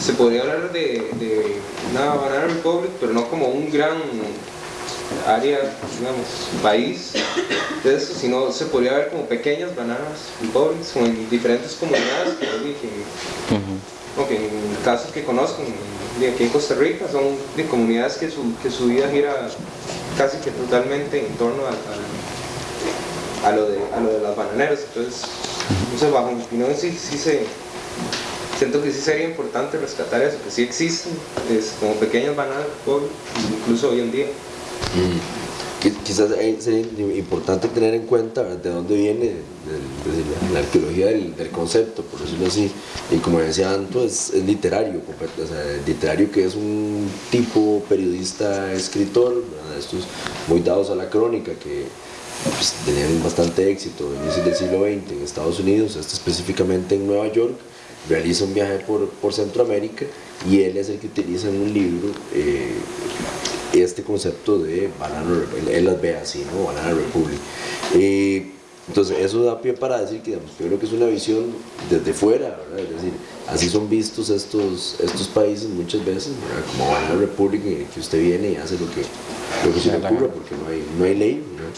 se podría hablar de, de una Banana Republic, pero no como un gran área, digamos, país de eso, sino se podría ver como pequeñas bananas republics, como en diferentes comunidades que, que, uh -huh. que en casos que conozco, aquí en Costa Rica, son de comunidades que su, que su vida gira casi que totalmente en torno al, a, lo de, a lo de las bananeras, entonces entonces, bajo mi opinión, sí, sí se, siento que sí sería importante rescatar eso, que sí existen es, como pequeñas bananas incluso hoy en día. Mm. Quizás sería importante tener en cuenta de dónde viene de, la, arqueología del, concepto, por decirlo así. Y como decía Anto, es, literario, o literario que es un tipo periodista, escritor, estos muy dados a la crónica, que pues, tenían bastante éxito en inicios del siglo XX en Estados Unidos, este específicamente en Nueva York, realiza un viaje por, por Centroamérica y él es el que utiliza en un libro eh, este concepto de Banana él las ve así, ¿no? Banana Republic. Eh, entonces eso da pie para decir que digamos, yo creo que es una visión desde fuera, ¿verdad? es decir, así son vistos estos, estos países muchas veces, ¿verdad? como Banana Republic, que usted viene y hace lo que, lo que se le ocurra porque no hay, no hay ley. ¿verdad?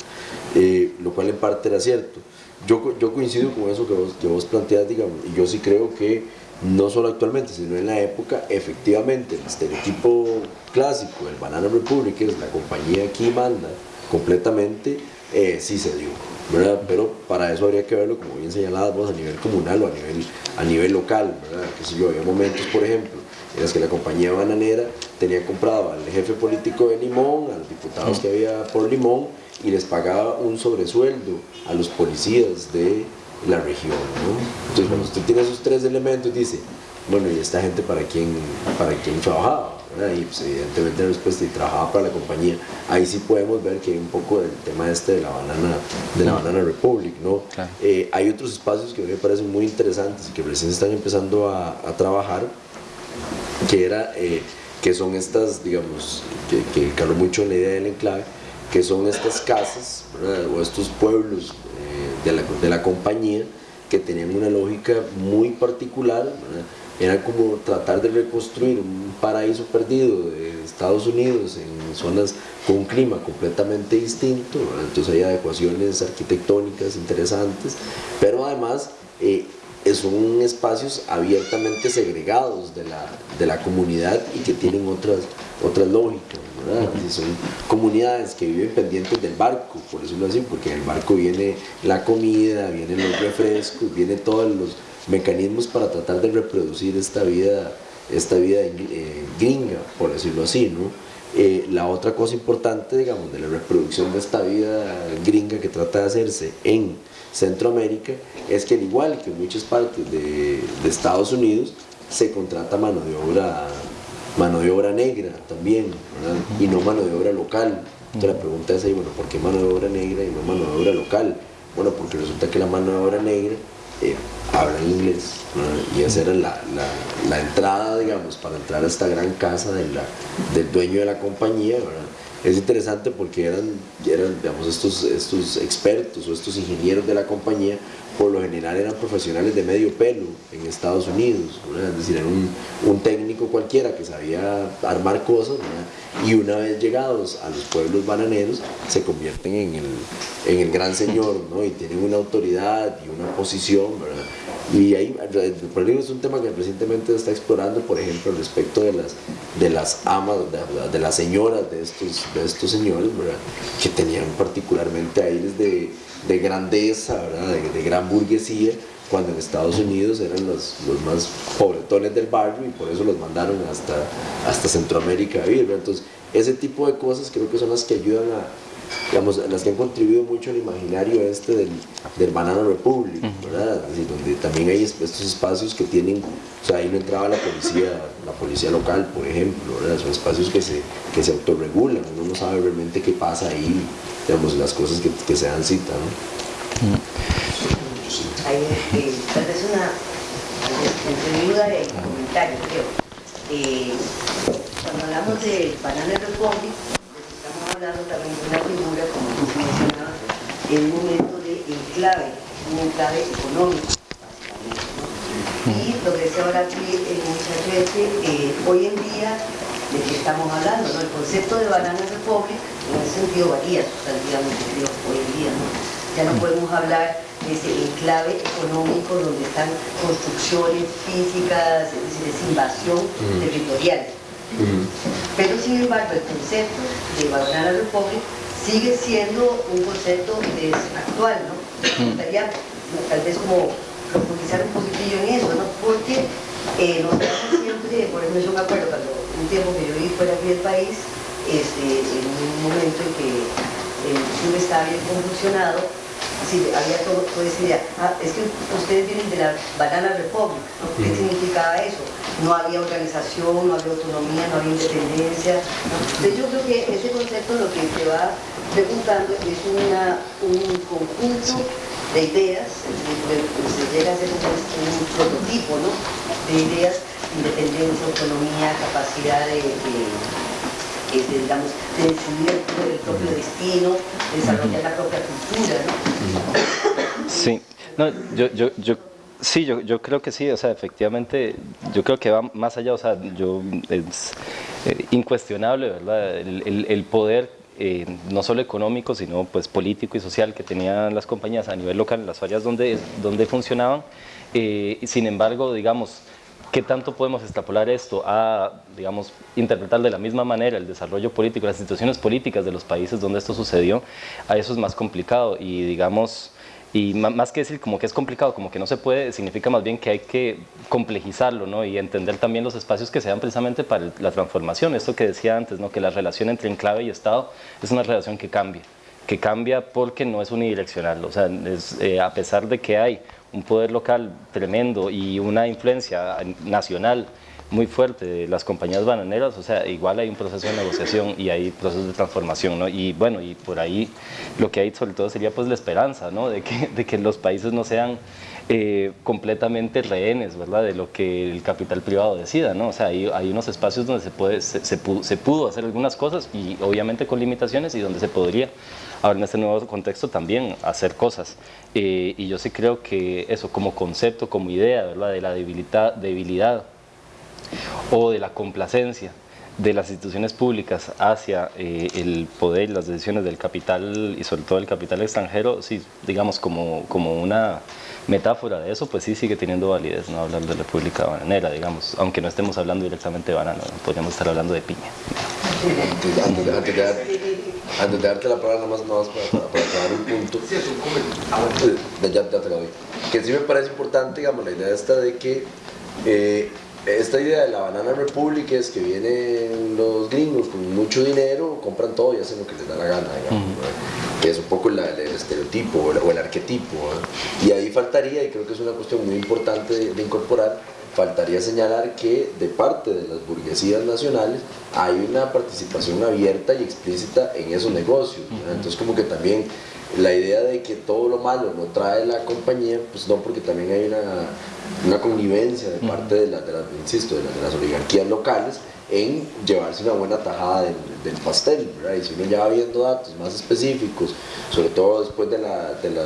Eh, lo cual en parte era cierto. Yo, yo coincido con eso que vos, que vos planteas, digamos, y yo sí creo que no solo actualmente, sino en la época, efectivamente, el estereotipo clásico del Banana Republic, que es la compañía aquí manda completamente, eh, sí se dio. ¿verdad? Pero para eso habría que verlo, como bien señalado, a nivel comunal o a nivel, a nivel local. ¿verdad? Que si yo, había momentos, por ejemplo, en los que la compañía bananera tenía comprado al jefe político de Limón, a los diputados que había por Limón, y les pagaba un sobresueldo a los policías de la región. ¿no? Entonces, cuando usted tiene esos tres elementos, dice, bueno, ¿y esta gente para quién, para quién trabajaba? Y pues, evidentemente la respuesta, y trabajaba para la compañía. Ahí sí podemos ver que hay un poco del tema este de la banana, de la banana Republic, ¿no? Eh, hay otros espacios que me parecen muy interesantes y que recién están empezando a, a trabajar, que era... Eh, que son estas, digamos, que, que caló mucho en la idea del enclave, que son estas casas o estos pueblos eh, de, la, de, la, compañía que tenían una lógica muy particular. Era como tratar de reconstruir un paraíso perdido de Estados Unidos en zonas con un clima completamente distinto. Entonces hay adecuaciones arquitectónicas interesantes, pero además eh, son espacios abiertamente segregados de la, de la comunidad y que tienen otras, otras lógicas. son comunidades que viven pendientes del barco, por decirlo así, porque en el barco viene la comida, vienen los refrescos, vienen todos los mecanismos para tratar de reproducir esta vida, esta vida eh, gringa, por decirlo así. ¿no? Eh, la otra cosa importante, digamos, de la reproducción de esta vida gringa que trata de hacerse en Centroamérica es que al igual que en muchas partes de, Estados Unidos se contrata mano de obra mano de obra negra también y no mano de obra local. Entonces la pregunta es ahí, bueno, ¿por qué mano de obra negra y no mano de obra local? bueno, porque resulta que la mano de obra negra eh, habla inglés y esa era la, la, entrada digamos para entrar a esta gran casa de la, del dueño de la compañía ¿verdad? Es interesante porque eran, eran digamos, estos, estos expertos o estos ingenieros de la compañía, por lo general eran profesionales de medio pelo en Estados Unidos, es decir, era un, un, técnico cualquiera que sabía armar cosas, y una vez llegados a los pueblos bananeros se convierten en el, en el gran señor ¿no? y tienen una autoridad y una posición. ¿verdad? Y ahí, el es un tema que recientemente está explorando, por ejemplo, respecto de las, de las amas, de, las señoras de estos, de estos señores, que tenían particularmente aires de, de grandeza, ¿verdad? De, gran burguesía, cuando en Estados Unidos eran los, los, más pobretones del barrio y por eso los mandaron hasta, hasta Centroamérica a vivir. Entonces, ese tipo de cosas creo que son las que ayudan a, digamos, las que han contribuido mucho al imaginario este del, del Banana Republic, ¿verdad? donde también hay estos espacios que tienen, o sea, ahí no entraba la policía, la policía local, por ejemplo, ¿verdad? Son espacios que se, que se autorregulan, uno no sabe realmente qué pasa ahí, digamos, las cosas que, que se dan cita, ¿no? Hay eh, tal vez una entre duda y comentario, creo. Eh, cuando hablamos de Banana Republic, hablando también una figura, como tú mencionabas, en un momento de enclave, un enclave económico, básicamente. ¿no? Y lo que se habla aquí en muchas veces, eh, hoy en día, de qué estamos hablando, ¿no? El concepto de Banana Republic en ese sentido varía sustantivamente, hoy en día, ¿no? Ya no podemos hablar de ese enclave económico donde están construcciones físicas, es decir, es invasión territorial pero sin embargo el concepto de Banana Republic sigue siendo un concepto actual, ¿no? Me gustaría tal vez como profundizar un poquitillo en eso, ¿no? Porque eh, nos pasa siempre, por ejemplo yo me acuerdo cuando un tiempo que yo viví fuera aquí del país, este, en un momento en que el sur estaba bien convulsionado, Sí, había todo, toda esa idea. Ah, es que ustedes vienen de la Banana Republic, ¿Qué significaba eso? No había organización, no había autonomía, no había independencia. Entonces yo creo que ese concepto lo que se va preguntando es una, un conjunto de ideas, se llega a ser un, prototipo ¿no? de ideas, independencia, autonomía, capacidad de de, digamos, de decidir el propio destino, desarrollar la propia cultura, ¿no? Sí, no, yo, yo, yo Sí, yo, yo, creo que sí, o sea, efectivamente, yo creo que va más allá, o sea, yo, es eh, incuestionable, ¿verdad? El, el, poder, eh, no solo económico, sino pues político y social que tenían las compañías a nivel local, en las áreas donde, donde funcionaban, eh, sin embargo, digamos, ¿qué tanto podemos extrapolar esto a, digamos, interpretar de la misma manera el desarrollo político, las instituciones políticas de los países donde esto sucedió? A eso es más complicado y, digamos, y más que decir como que es complicado, como que no se puede, significa más bien que hay que complejizarlo ¿no? y entender también los espacios que se dan precisamente para la transformación. Esto que decía antes, ¿no? que la relación entre enclave y Estado es una relación que cambia, que cambia porque no es unidireccional. O sea, eh, a pesar de que hay un poder local tremendo y una influencia nacional muy fuerte de las compañías bananeras, o sea, igual hay un proceso de negociación y hay procesos de transformación, ¿no? Y bueno, y por ahí lo que hay sobre todo sería pues la esperanza, ¿no? De que, de que los países no sean eh, completamente rehenes, ¿verdad? De lo que el capital privado decida, ¿no? O sea, hay, hay unos espacios donde se, puede, se, se, pudo, hacer algunas cosas y obviamente con limitaciones y donde se podría ahora en este nuevo contexto también hacer cosas. Eh, y yo sí creo que eso como concepto, como idea, ¿verdad? De la debilidad, debilidad o de la complacencia de las instituciones públicas hacia eh, el poder y las decisiones del capital y sobre todo el capital extranjero, sí, digamos como, como una metáfora de eso, pues sí sigue teniendo validez, no hablar de República Bananera, digamos, aunque no estemos hablando directamente de banano, podríamos estar hablando de piña. Antes, de, darte la palabra, nomás, más para, para, para un punto. Sí, es un comentario. Ah, ya, ya te lo doy. Que sí me parece importante, digamos, la idea esta de que eh, esta idea de la Banana Republic es que vienen los gringos con mucho dinero, compran todo y hacen lo que les da la gana, que es un poco el estereotipo o el, arquetipo. Y ahí faltaría, y creo que es una cuestión muy importante de, incorporar, faltaría señalar que de parte de las burguesías nacionales hay una participación abierta y explícita en esos negocios. Entonces como que también la idea de que todo lo malo lo trae la compañía, pues no, porque también hay una, una connivencia de parte de, la, de, las, insisto, de, las oligarquías locales en llevarse una buena tajada del, pastel, y si uno ya va viendo datos más específicos, sobre todo después de la, de la,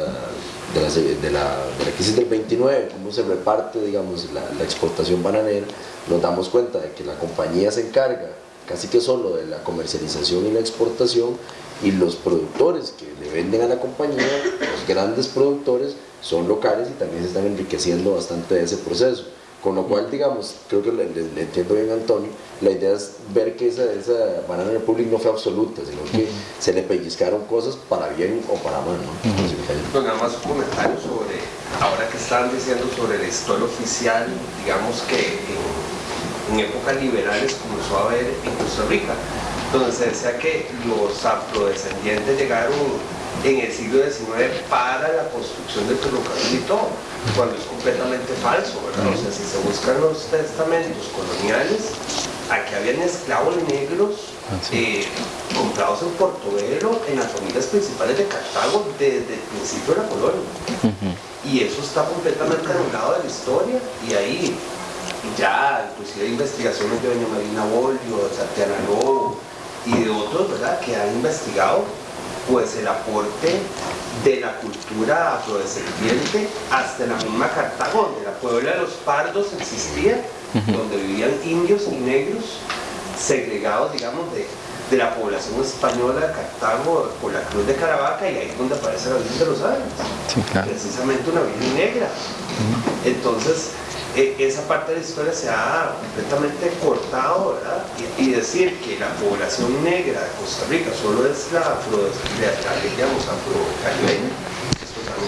de la, de la, crisis del 29, cómo se reparte digamos, la, la exportación bananera, nos damos cuenta de que la compañía se encarga casi que solo de la comercialización y la exportación y los productores que le venden a la compañía, los grandes productores, son locales y también se están enriqueciendo bastante de ese proceso. Con lo cual, digamos, creo que le, entiendo bien a Antonio, la idea es ver que esa, esa Banana Republic no fue absoluta, sino que se le pellizcaron cosas para bien o para mal. ¿no? Pues nada más un comentario sobre, ahora que están diciendo sobre la historia oficial, digamos que en, en épocas liberales comenzó a haber en Costa Rica donde se decía que los afrodescendientes llegaron en el siglo XIX para la construcción del ferrocarril y todo, cuando es completamente falso, ¿verdad? O sea, si se buscan los testamentos coloniales, aquí habían esclavos negros eh, comprados en Portobelo, en las familias principales de Cartago, desde el principio de la colonia. Y eso está completamente anulado de la historia, y ahí ya, inclusive hay investigaciones de doña Marina Bolio, de Tatiana Lobo, y de otros ¿verdad? que han investigado pues el aporte de la cultura afrodescendiente hasta la misma Cartago, donde la puebla de los pardos existía, donde vivían indios y negros segregados, digamos, de, de, la población española de Cartago por la Cruz de Caravaca y ahí es donde aparece la Virgen de los Ángeles, precisamente una Virgen negra. Entonces, e, esa parte de la historia se ha completamente cortado, ¿verdad? Y, decir que la población negra de Costa Rica solo es la afro, digamos, afrocaribeña,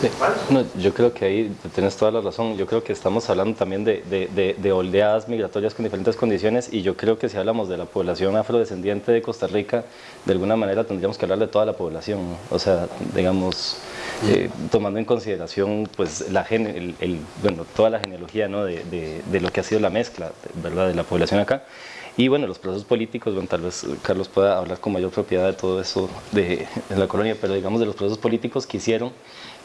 Sí. No, yo creo que ahí tienes toda la razón. Yo creo que estamos hablando también de, de, de, oleadas migratorias con diferentes condiciones y yo creo que si hablamos de la población afrodescendiente de Costa Rica, de alguna manera tendríamos que hablar de toda la población. O sea, digamos, eh, tomando en consideración pues, la el, el, bueno, toda la genealogía ¿no? de, de, lo que ha sido la mezcla ¿verdad? de la población acá. Y bueno, los procesos políticos, bueno, tal vez Carlos pueda hablar con mayor propiedad de todo eso de, de la colonia, pero digamos de los procesos políticos que hicieron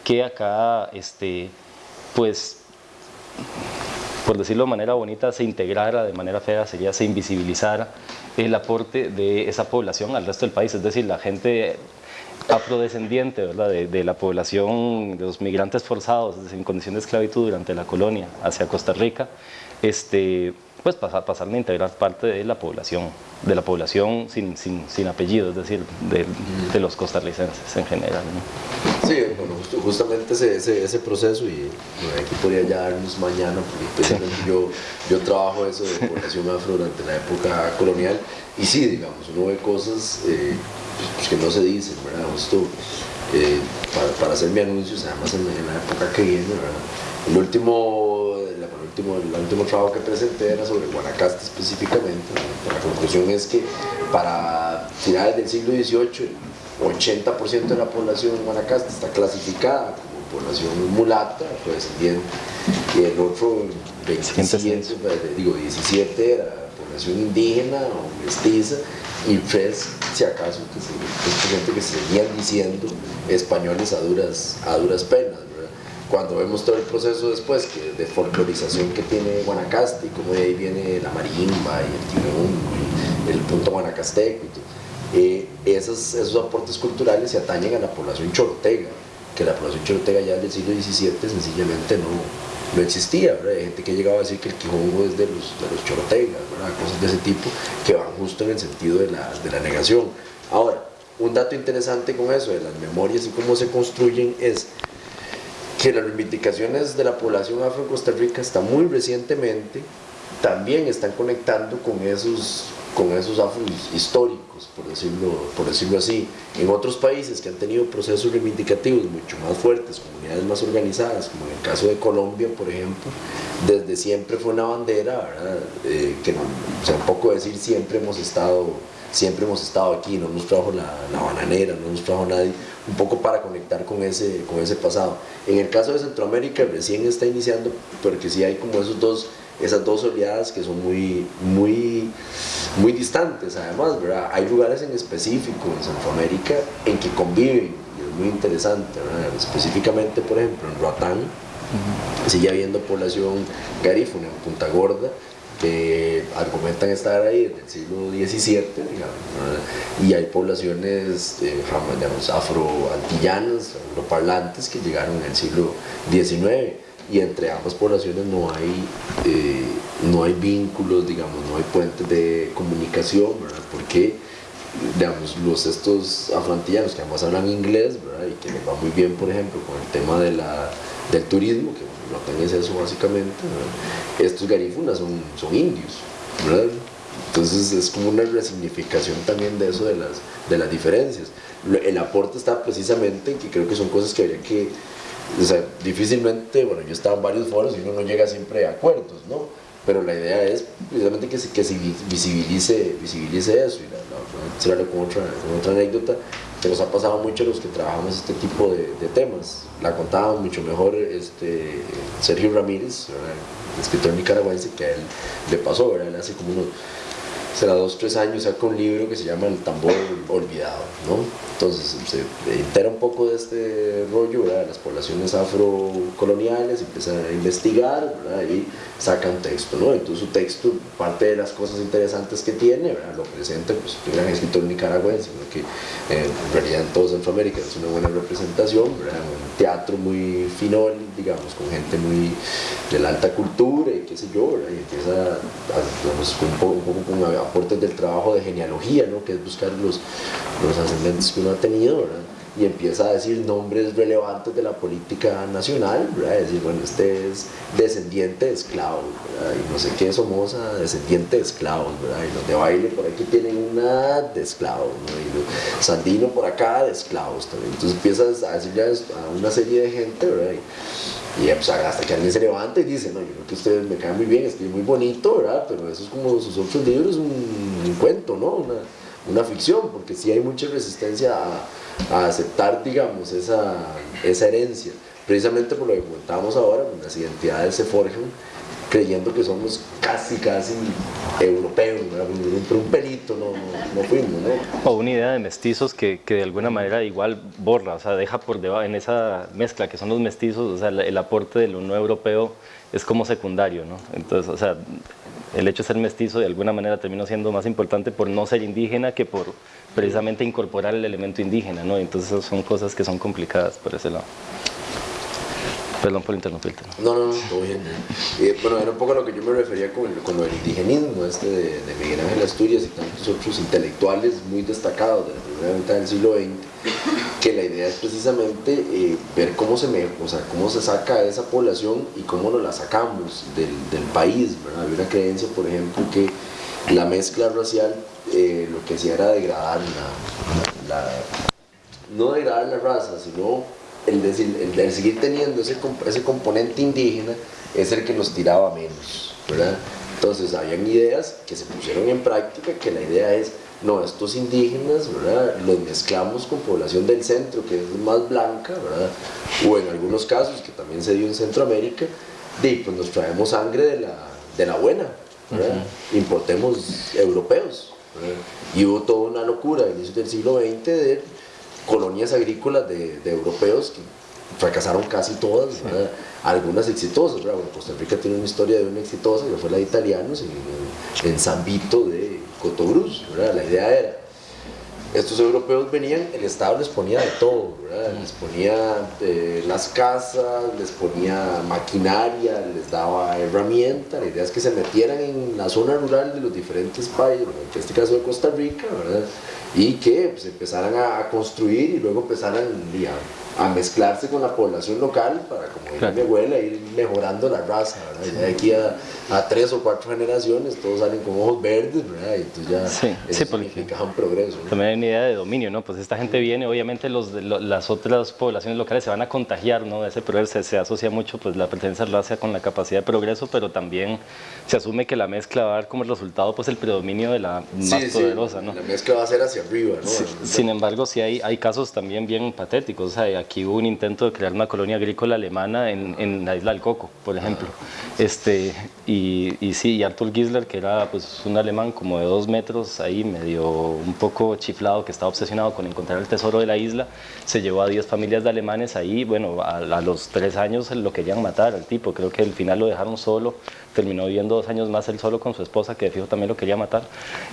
que acá, este, pues, por decirlo de manera bonita, se integrara, de manera fea sería se invisibilizara el aporte de esa población al resto del país, es decir, la gente afrodescendiente ¿verdad? De, la población, de los migrantes forzados en condición de esclavitud durante la colonia hacia Costa Rica, este, pues pasar, pasar a integrar parte de la población, de la población sin, sin, sin apellido, es decir, de, de, los costarricenses en general. ¿no? Sí, bueno, justamente ese, ese, ese proceso, y bueno, aquí podría ya darnos mañana, porque sí. yo, yo trabajo eso de población afro durante la época colonial, y sí, digamos, uno ve cosas eh, pues, que no se dicen, ¿verdad? Esto, eh, para, para, hacer mi anuncio, además en, en la época que viene, ¿verdad? El último último, el último trabajo que presenté era sobre Guanacaste específicamente. La conclusión es que para finales del siglo XVIII, 80% de la población en Guanacaste está clasificada como población mulata, descendiente, y el otro 27, digo, 17 era población indígena o mestiza, y tres, si acaso, que se, gente que seguían diciendo españoles a duras, a duras penas cuando vemos todo el proceso después que, de folclorización que tiene Guanacaste y cómo de ahí viene la marimba y el tirón, el punto guanacasteco y todo, eh, esos, esos aportes culturales se atañen a la población chorotega, que la población chorotega ya del siglo XVII sencillamente no, no existía, hay gente que llegaba a decir que el Quijongo es de los, de los chorotegas, cosas de ese tipo que van justo en el sentido de la, de la negación. Ahora, un dato interesante con eso, de las memorias y cómo se construyen, es que las reivindicaciones de la población afro en Costa Rica hasta muy recientemente también están conectando con esos, con esos afros históricos, por decirlo, por decirlo así. En otros países que han tenido procesos reivindicativos mucho más fuertes, comunidades más organizadas, como en el caso de Colombia, por ejemplo, desde siempre fue una bandera, eh, que no, o sea, un poco decir siempre hemos estado siempre hemos estado aquí, no nos trajo la, la, bananera, no nos trajo nadie, un poco para conectar con ese, con ese pasado. En el caso de Centroamérica recién está iniciando, porque sí hay como esos dos, esas dos oleadas que son muy, muy, muy distantes además, ¿verdad? Hay lugares en específico en Centroamérica en que conviven, y es muy interesante, ¿verdad? específicamente por ejemplo en Roatán, uh -huh. sigue habiendo población garífuna en Punta Gorda, que argumentan estar ahí desde el siglo XVII, digamos, y hay poblaciones eh, digamos, afro-antillanas, que llegaron en el siglo XIX, y entre ambas poblaciones no hay, eh, no hay vínculos, digamos, no hay puentes de comunicación, ¿verdad? porque digamos, los estos afroantillanos que además hablan inglés, ¿verdad? y que les va muy bien, por ejemplo, con el tema de la, del turismo, que no tenés eso básicamente, ¿verdad? estos garífunas son, son indios, ¿verdad? Entonces es como una resignificación también de eso, de las, de las diferencias. El aporte está precisamente en que creo que son cosas que habría que, o difícilmente, bueno, yo estaba en varios foros y uno no llega siempre a acuerdos, ¿no? Pero la idea es precisamente que se, que se visibilice, visibilice eso. Y la, la, con otra, anécdota que nos ha pasado mucho a los que trabajamos este tipo de, temas. La contaba mucho mejor este, Sergio Ramírez, escritor nicaragüense, que a él le pasó, ¿verdad? Hace como será dos, tres años saca un libro que se llama El tambor olvidado, ¿no? Entonces se entera un poco de este rollo, ¿verdad? Las poblaciones afrocoloniales, empieza a investigar, ¿verdad? Y saca un texto, ¿no? Entonces su texto, parte de las cosas interesantes que tiene. Lo presenta, pues, un gran escritor nicaragüense, que eh, en realidad en toda Centroamérica es una buena representación. Un teatro muy finol, digamos, con gente muy de la alta cultura y qué sé yo. Y empieza a, un poco, aportes del trabajo de genealogía, ¿no? que es buscar los, los ascendentes que uno ha tenido, ¿verdad? y empieza a decir nombres relevantes de la política nacional, ¿verdad? decir, bueno, este es descendiente de esclavos, ¿verdad? y no sé qué, Somoza, descendiente de esclavos, ¿verdad? y los de baile por aquí tienen una de esclavos, ¿no? y los Sandino por acá de esclavos también, entonces empiezas a decirle a una serie de gente, ¿verdad? Y, pues, hasta que alguien se levanta y dice, no, yo creo que ustedes me caen muy bien, escriben muy bonito, ¿verdad? Pero eso es como sus otros libros, un, un cuento, ¿no? Una, una ficción, porque sí hay mucha resistencia a, aceptar, digamos, esa, esa herencia. Precisamente por lo que comentábamos ahora, las identidades se forjan creyendo que somos casi, casi europeos, pero un pelito no, no, no, fuimos, ¿no? O una idea de mestizos que, que, de alguna manera igual borra, o sea, deja por debajo, en esa mezcla que son los mestizos, o sea, el, el aporte de lo no europeo es como secundario, ¿no? Entonces, o sea, el hecho de ser mestizo de alguna manera terminó siendo más importante por no ser indígena que por precisamente incorporar el elemento indígena, ¿no? Entonces son cosas que son complicadas por ese lado. Perdón por interrumpirte. No, no, no, todo bien. Eh, bueno, era un poco lo que yo me refería con, lo del indigenismo, este de, Miguel Ángel Asturias y tantos otros intelectuales muy destacados de la primera mitad del siglo XX, que la idea es precisamente eh, ver cómo se, me, cómo se saca a esa población y cómo nos la sacamos del, país. ¿verdad? Había una creencia, por ejemplo, que la mezcla racial eh, lo que hacía era degradar la, no degradar la raza, sino el de, el seguir teniendo ese, ese, componente indígena es el que nos tiraba menos, ¿verdad? Entonces habían ideas que se pusieron en práctica que la idea es, no, estos indígenas, ¿verdad? Los mezclamos con población del centro, que es más blanca, ¿verdad? O en algunos casos, que también se dio en Centroamérica, de, pues nos traemos sangre de la, de la buena, ¿verdad? Uh -huh. Importemos europeos, ¿verdad? Y hubo toda una locura a inicios del siglo XX de colonias agrícolas de, de, europeos que fracasaron casi todas, sí. algunas exitosas. Bueno, Costa Rica tiene una historia de una exitosa que fue la de italianos en, en San Vito de Cotobruz. La idea era, estos europeos venían, el Estado les ponía de todo, ¿verdad? les ponía eh, las casas, les ponía maquinaria, les daba herramientas, la idea es que se metieran en la zona rural de los diferentes países, en este caso de Costa Rica, ¿verdad? y que pues, empezaran a, construir y luego empezaran digamos, a mezclarse con la población local para, como dice mi abuela, ir mejorando la raza, ¿verdad? Y de aquí a, a, tres o cuatro generaciones todos salen con ojos verdes, ¿verdad? Y entonces ya sí, eso sí, significa un progreso. ¿no? También hay una idea de dominio, ¿no? Pues esta gente viene, obviamente los, los, las otras poblaciones locales se van a contagiar, ¿no? De ese progreso se, se asocia mucho pues la pertenencia a la raza con la capacidad de progreso, pero también se asume que la mezcla va a dar como resultado pues el predominio de la más sí, poderosa, sí, ¿no? La mezcla va a ser hacia arriba, ¿no? Sin embargo, sí hay, hay casos también bien patéticos. O sea, aquí hubo un intento de crear una colonia agrícola alemana en, en la isla del Coco, por ejemplo. Este, y, y sí, y Arthur Gisler, que era pues, un alemán como de dos metros, ahí medio un poco chiflado, que estaba obsesionado con encontrar el tesoro de la isla, se llevó a 10 familias de alemanes ahí. Bueno, a, a los tres años lo querían matar al tipo. Creo que al final lo dejaron solo terminó viviendo dos años más él solo con su esposa, que de fijo también lo quería matar,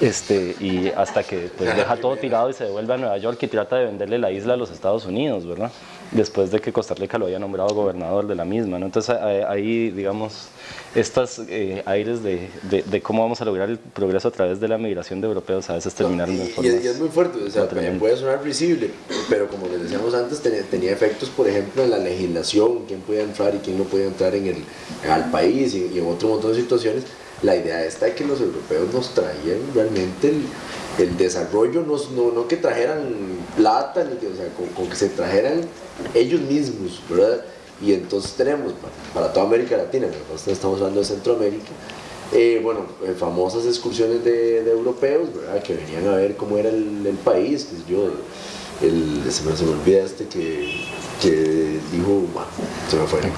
este, y hasta que pues, deja todo tirado y se devuelve a Nueva York y trata de venderle la isla a los Estados Unidos, ¿verdad? Después de que Costa Rica lo había nombrado gobernador de la misma, ¿no? Entonces ahí, digamos, estos eh, aires de, de, de, cómo vamos a lograr el progreso a través de la migración de europeos a veces terminaron no. Y, y, es muy fuerte, o sea, puede sonar visible, pero como les decíamos antes, tenía, tenía, efectos, por ejemplo, en la legislación, quién podía entrar y quién no podía entrar en el, al país y, y en otro montón de situaciones. La idea esta de que los europeos nos traían realmente el, el desarrollo, no, no, no, que trajeran plata, ni que, o sea, con, con, que se trajeran ellos mismos, ¿verdad? Y entonces tenemos para, toda América Latina, estamos hablando de Centroamérica, eh, bueno, eh, famosas excursiones de, de, europeos, ¿verdad? Que venían a ver cómo era el, el país, que yo, el, se, me, se me olvida este que, que dijo, bueno, se me fue, no.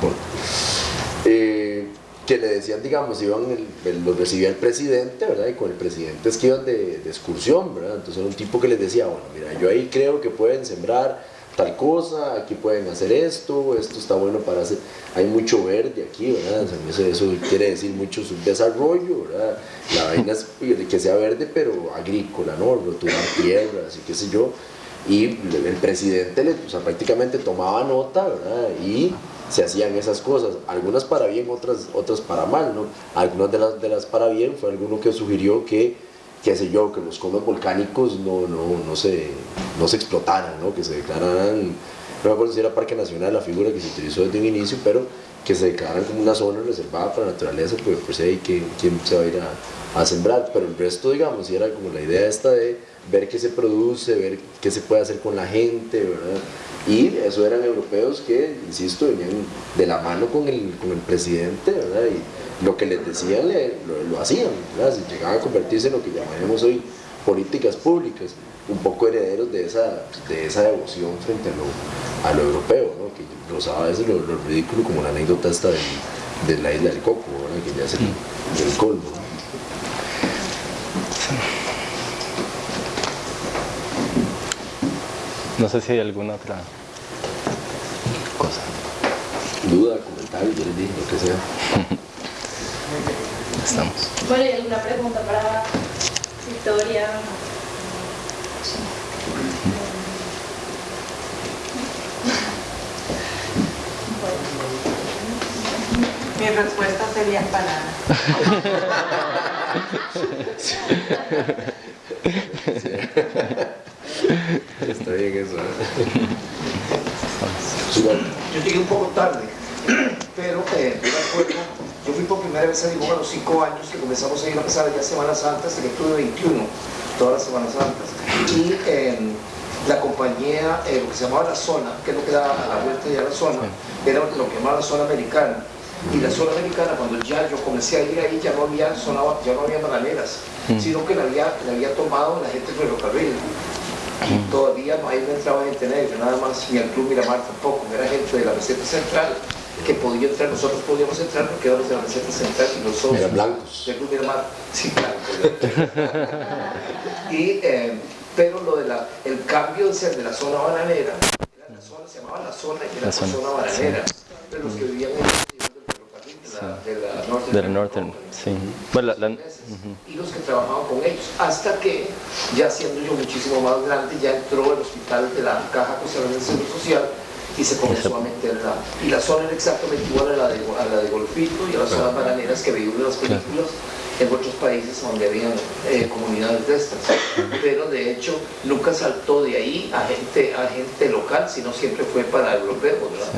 Eh, que le decían, digamos, iban el, los recibía el presidente, ¿verdad? Y con el presidente es que iban de, de, excursión, ¿verdad? Entonces era un tipo que les decía, bueno, mira, yo ahí creo que pueden sembrar tal cosa, aquí pueden hacer esto, esto está bueno para hacer, hay mucho verde aquí, ¿verdad? Eso, quiere decir mucho subdesarrollo, ¿verdad? La vaina es que sea verde, pero agrícola, ¿no? Roturar tierras y qué sé yo. Y el presidente le, o prácticamente tomaba nota, ¿verdad? Y se hacían esas cosas, algunas para bien, otras, otras para mal, ¿no? Algunas de las, de las para bien fue alguno que sugirió que, qué sé yo, que los conos volcánicos no, no, no, se, no se explotaran, ¿no? Que se declararan, no me acuerdo si era Parque Nacional la figura que se utilizó desde un inicio, pero que se declararan como una zona reservada para la naturaleza, pues pues ahí ¿quién, quién se va a ir a, a sembrar? Pero el resto, digamos, era como la idea esta de ver qué se produce, ver qué se puede hacer con la gente, ¿verdad? Y eso eran europeos que, insisto, venían de la mano con el, con el presidente, ¿verdad? Lo que les decían le, lo, lo, hacían, llegaban a convertirse en lo que llamaremos hoy políticas públicas, un poco herederos de esa, de esa devoción frente a lo, a lo europeo, ¿no? Que rozaba a veces lo, lo, ridículo como la anécdota esta de, de la isla del Coco, ¿verdad? Que ya es el, el colmo, ¿no? No sé si hay alguna otra cosa. Duda, comentario, yo les dije lo que sea. (laughs) Estamos. Bueno, ¿y alguna pregunta para Victoria? Mi respuesta sería banana. Está bien eso. Yo llegué un poco tarde, pero eh, me acuerdo, fui por primera vez a Limón a los 5 años que comenzamos a ir a pasar ya Semanas Santas, el Club 21, todas las Semanas Santas. Y eh, la compañía, eh, lo que se llamaba la zona, que es lo que daba a la vuelta de la zona, era lo que llamaba la zona americana. Y la zona americana, cuando ya yo comencé a ir ahí, ya no había, zona, ya no había bananeras, sino que la había, la había tomado la gente del ferrocarril. Y todavía no, ahí no entraba gente negra, nada más, ni el Club Miramar tampoco, era gente de la receta central que podía entrar, nosotros podíamos entrar porque éramos de la receta central y los socios Eran blancos. del Club Miramar, sí, blancos. y, eh, pero lo de la, el cambio de ser de la zona bananera, era la zona, se llamaba la zona y era la zona, zona, bananera, pero los que vivían en del ferrocarril, de la, de la Northern De la sí. Bueno, la- la- y los que trabajaban con ellos, hasta que ya siendo yo muchísimo más grande, ya entró el hospital de la Caja Costarricense del Social y se comenzó a meter la... Y la zona era exactamente igual a la de, a la de Golfito y a las zonas bananeras que veíamos en las películas en otros países donde habían eh, comunidades de estas. Pero de hecho nunca saltó de ahí a gente, a gente local, sino siempre fue para europeos, ¿verdad?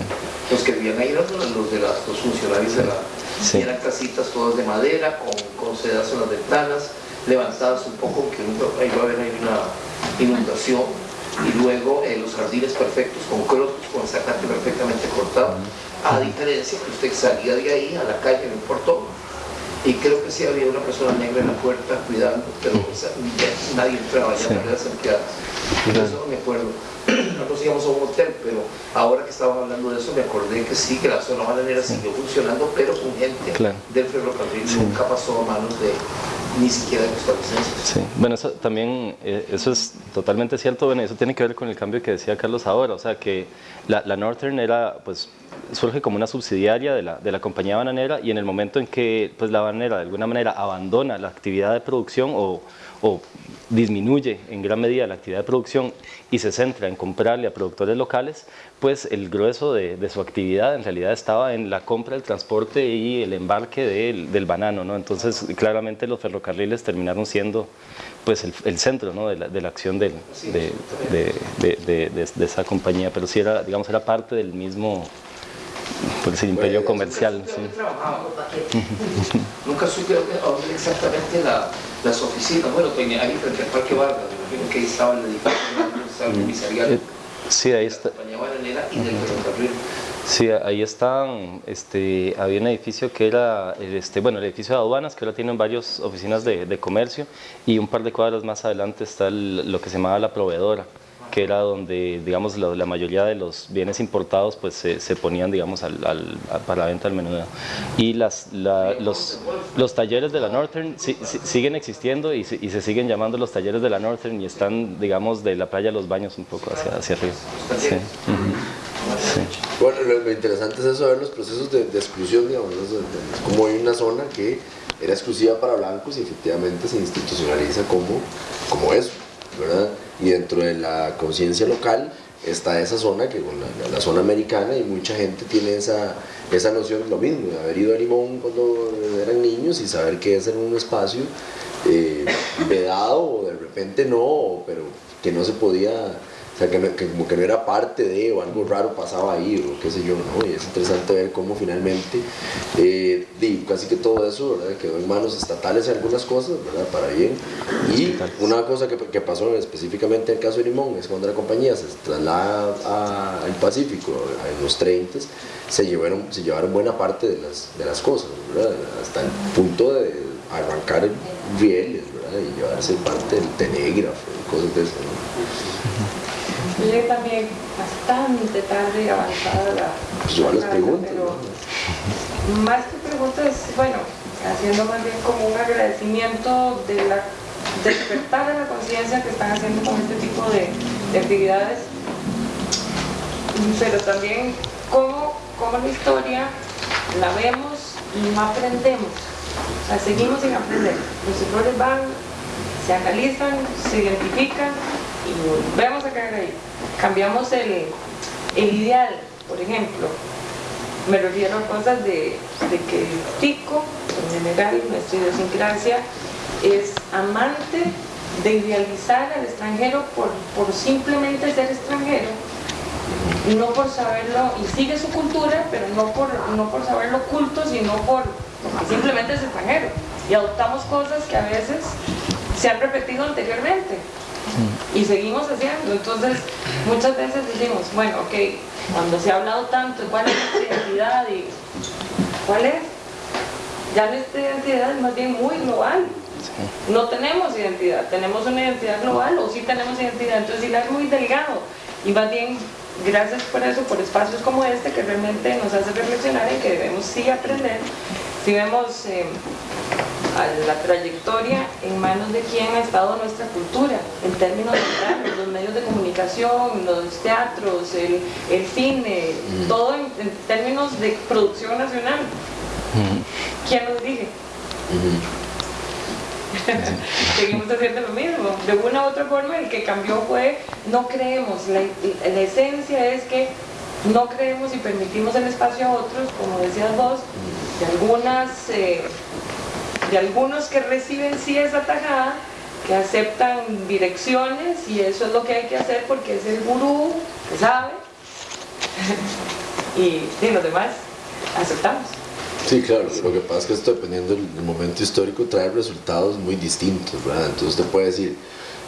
Los que vivían ahí eran los de las, los funcionarios de la... Sí. y eran casitas todas de madera, con, con sedas en las ventanas, levantadas un poco, que nunca- ahí va a haber ahí una inundación, y luego eh, los jardines perfectos, con crotos, con zacate perfectamente cortado, a diferencia que usted salía de ahí a la calle, no importó, y creo que sí había una persona negra en la puerta cuidando, pero o sea, ya nadie entraba, ya Sí. no las empleadas. Eso no me acuerdo. Íbamos a un hotel, pero ahora que estábamos hablando de eso me acordé que sí, que la zona bananera siguió funcionando, pero con gente Claro. del ferrocarril nunca pasó a manos de ni siquiera de costarricenses. Sí, bueno, eso también, eh, eso es totalmente cierto, bueno, eso tiene que ver con el cambio que decía Carlos ahora, o sea, que la, la Northern era, pues, surge como una subsidiaria de la, de la compañía bananera y en el momento en que, pues, la bananera de alguna manera abandona la actividad de producción o, o disminuye en gran medida la actividad de producción y se centra en comprarle a productores locales, pues el grueso de, su actividad en realidad estaba en la compra, el transporte y el embarque del, del banano, ¿no? Entonces, claramente los ferrocarriles terminaron siendo pues el, centro ¿no? de, la, de la acción de- de esa compañía, pero sí era, digamos, era parte del mismo por decir, imperio comercial. Sí. trabajaba. (laughs) Nunca supe dónde, exactamente la- las oficinas. Bueno, tenía ahí frente al Parque Vargas, que ahí estaba el edificio, comisariato Eh, Sí, ahí está. Sí, ahí están, este, había un edificio que era, el, este, bueno, el edificio de aduanas, que ahora tienen varias oficinas de, de comercio, y un par de cuadras más adelante está el- lo que se llamaba la proveedora, que era donde, digamos, la, la mayoría de los bienes importados, pues, se, se ponían, digamos, al, al- a- para la venta al menudeo. Y las, la- los, los talleres de la Northern sí- sí- siguen existiendo y, se- y se siguen llamando los talleres de la Northern y están, digamos, de la playa a los baños un poco hacia, hacia arriba. Sí. Sí. Bueno, lo, interesante es eso, ver los procesos de, de exclusión, digamos, como hay una zona que era exclusiva para blancos y efectivamente se institucionaliza como, como eso, ¿verdad? Y dentro de la conciencia local está esa zona, que con la, zona americana, y mucha gente tiene esa, esa noción lo mismo, de haber ido a Limón cuando eran niños y saber que es en un espacio eh, vedado o de repente no, pero que no se podía o sea, que, no- que como que no era parte de, o algo raro pasaba ahí, o qué sé yo, ¿no? Y es interesante ver cómo finalmente, eh, di, casi que todo eso, ¿verdad? Quedó en manos estatales en algunas cosas, ¿verdad? Para bien. Y una cosa que, que pasó específicamente en el caso de Limón es cuando la compañía se traslada al Pacífico en los 30 se llevaron, se llevaron buena parte de las, de las cosas, ¿verdad? Hasta el punto de arrancar rieles, ¿verdad? Y llevarse parte del telégrafo y cosas de eso, ¿no? Llegué también bastante tarde y avanzada la. Pues yo les la- pregunto, pero. Más que preguntas, bueno, haciendo más bien como un agradecimiento de la despertar de la conciencia que están haciendo con este tipo de, de actividades, pero también cómo, cómo la historia la vemos y no aprendemos. O sea, seguimos sin aprender. Los errores van, se analizan, se identifican y volvemos a caer ahí. Cambiamos el, el ideal, por ejemplo. Me refiero a cosas de, de que el tico, en general, nuestra idiosincrasia, es amante de idealizar al extranjero por, por simplemente ser extranjero, no por saberlo, y sigue su cultura, pero no por, no por saberlo oculto, sino por, simplemente es extranjero. Y adoptamos cosas que a veces se han repetido anteriormente y seguimos haciendo. Entonces, muchas veces decimos, bueno, ok, cuando se ha hablado tanto cuál es nuestra identidad y cuál es, ya nuestra identidad es más bien muy global. No tenemos identidad, tenemos una identidad global o sí tenemos identidad, entonces sí la es muy delgado y más bien gracias por eso, por espacios como este que realmente nos hace reflexionar y que debemos sí aprender. Si vemos eh, a la trayectoria en manos de quién ha estado nuestra cultura, en términos de los medios de comunicación, los teatros, el, el cine, todo en, en términos de producción nacional. ¿Quién nos dirige? (laughs) Seguimos haciendo lo mismo. De una u otra forma, el que cambió fue no creemos. La, la esencia es que no creemos y permitimos el espacio a otros, como decías vos, de algunas, eh, de algunos que reciben sí esa tajada, que aceptan direcciones y eso es lo que hay que hacer porque es el gurú que sabe (laughs) y, y los demás aceptamos. Sí, claro, lo que pasa es que esto dependiendo del momento histórico trae resultados muy distintos, ¿verdad? Entonces usted puede decir,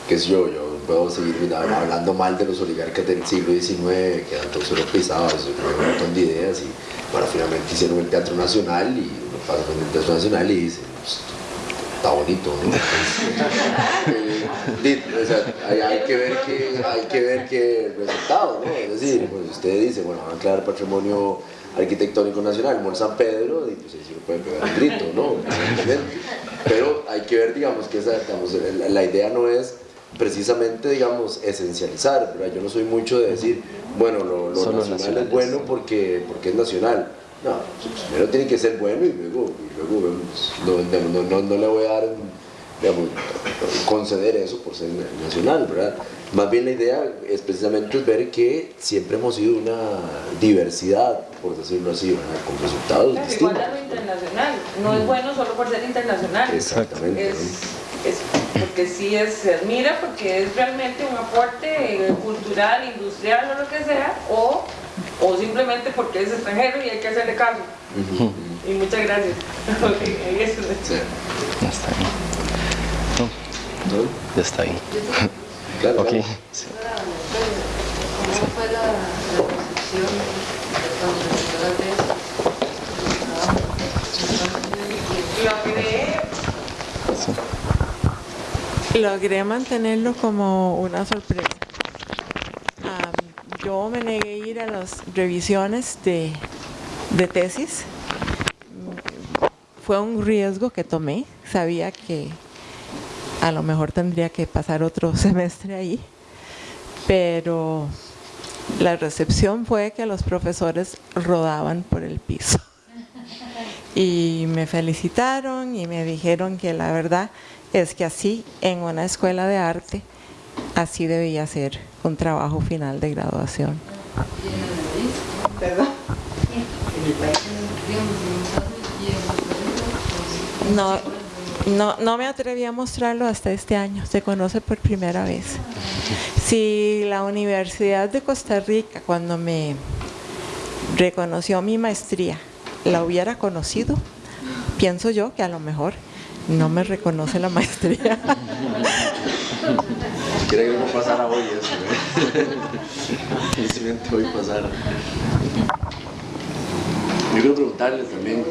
que es yo, yo puedo seguir hablando mal de los oligarcas del siglo XIX, que eran todos europizados, un montón de ideas y bueno, finalmente hicieron el Teatro Nacional y uno pasa con el Teatro Nacional y dice, pues, está bonito, ¿no? (laughs) Eh, o sea, hay, hay, que ver que, hay que ver que el resultado, ¿no? Es decir, pues usted dice, bueno, van a crear patrimonio arquitectónico nacional, Mol San Pedro, y pues ahí sí lo pueden pegar un grito, ¿no? (laughs) Pero hay que ver, digamos, que esa, digamos, la, la idea no es precisamente, digamos, esencializar, ¿verdad? Yo no soy mucho de decir, bueno, lo, lo nacional es bueno porque, porque es nacional. No, primero tiene que ser bueno y luego, y luego no, no, no, no, le voy a dar, digamos, conceder eso por ser nacional, ¿verdad? Más bien la idea es precisamente ver que siempre hemos sido una diversidad, por decirlo así, ¿verdad? con resultados claro, distintos. Igual a lo internacional, no es bueno solo por ser internacional. Exactamente. Es, es porque sí es, se admira porque es realmente un aporte cultural, industrial o lo que sea, o, o simplemente porque es extranjero y hay que hacerle caso. Uh -huh. Y muchas gracias. (laughs) okay, eso es. Sí. Ya está bien. No, ¿No? ya está bien. Claro, Ok. claro. Sí. ¿Cómo fue la, la recepción de cuando empezó la tesis? Logré, Logré mantenerlo como una sorpresa. Yo me negué a ir a las revisiones de, de tesis. Fue un riesgo que tomé. Sabía que a lo mejor tendría que pasar otro (laughs) semestre ahí. Pero la recepción fue que los profesores rodaban por el piso. (laughs) Y me felicitaron y me dijeron que la verdad es que así en una escuela de arte, así debía ser un trabajo final de graduación. No, no, no me atreví a mostrarlo hasta este año, se conoce por primera vez. Si la Universidad de Costa Rica, cuando me reconoció mi maestría, la hubiera conocido, pienso yo que a lo mejor no me reconoce la maestría. Quiere que no pasara hoy eso, ¿eh? (laughs) Hoy pasara. Yo quiero preguntarles también,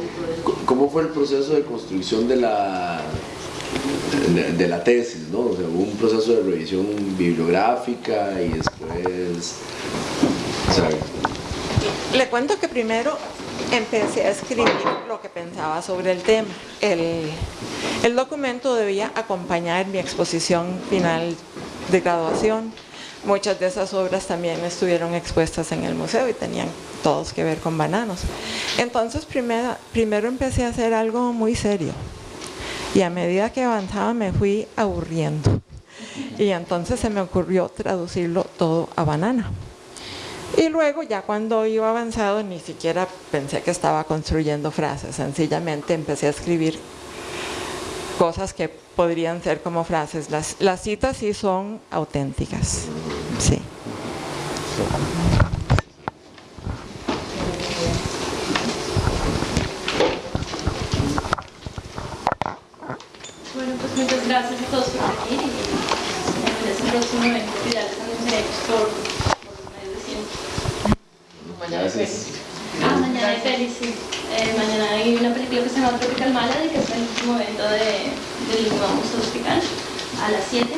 ¿cómo fue el proceso de construcción de la, de, la tesis? ¿no? O sea, hubo un proceso de revisión bibliográfica y después... Le cuento que primero empecé a escribir lo que pensaba sobre el tema. El, documento debía acompañar mi exposición final de graduación. Muchas de esas obras también estuvieron expuestas en el museo y tenían todos que ver con bananos. Entonces primero, primero empecé a hacer algo muy serio y a medida que avanzaba me fui aburriendo. Y entonces se me ocurrió traducirlo todo a banana. Y luego ya cuando iba avanzado ni siquiera pensé que estaba construyendo frases, sencillamente empecé a escribir cosas que podrían ser como frases. Las, las citas sí son auténticas, sí. Bueno, pues muchas gracias a todos por venir y en este próximo evento que ya les anunciaremos por, Mañana es feliz. Ah, mañana es feliz, sí. Eh, mañana hay una película que se llama Tropical Malady, que es el último evento de, del Vamos Tropical, a las 7.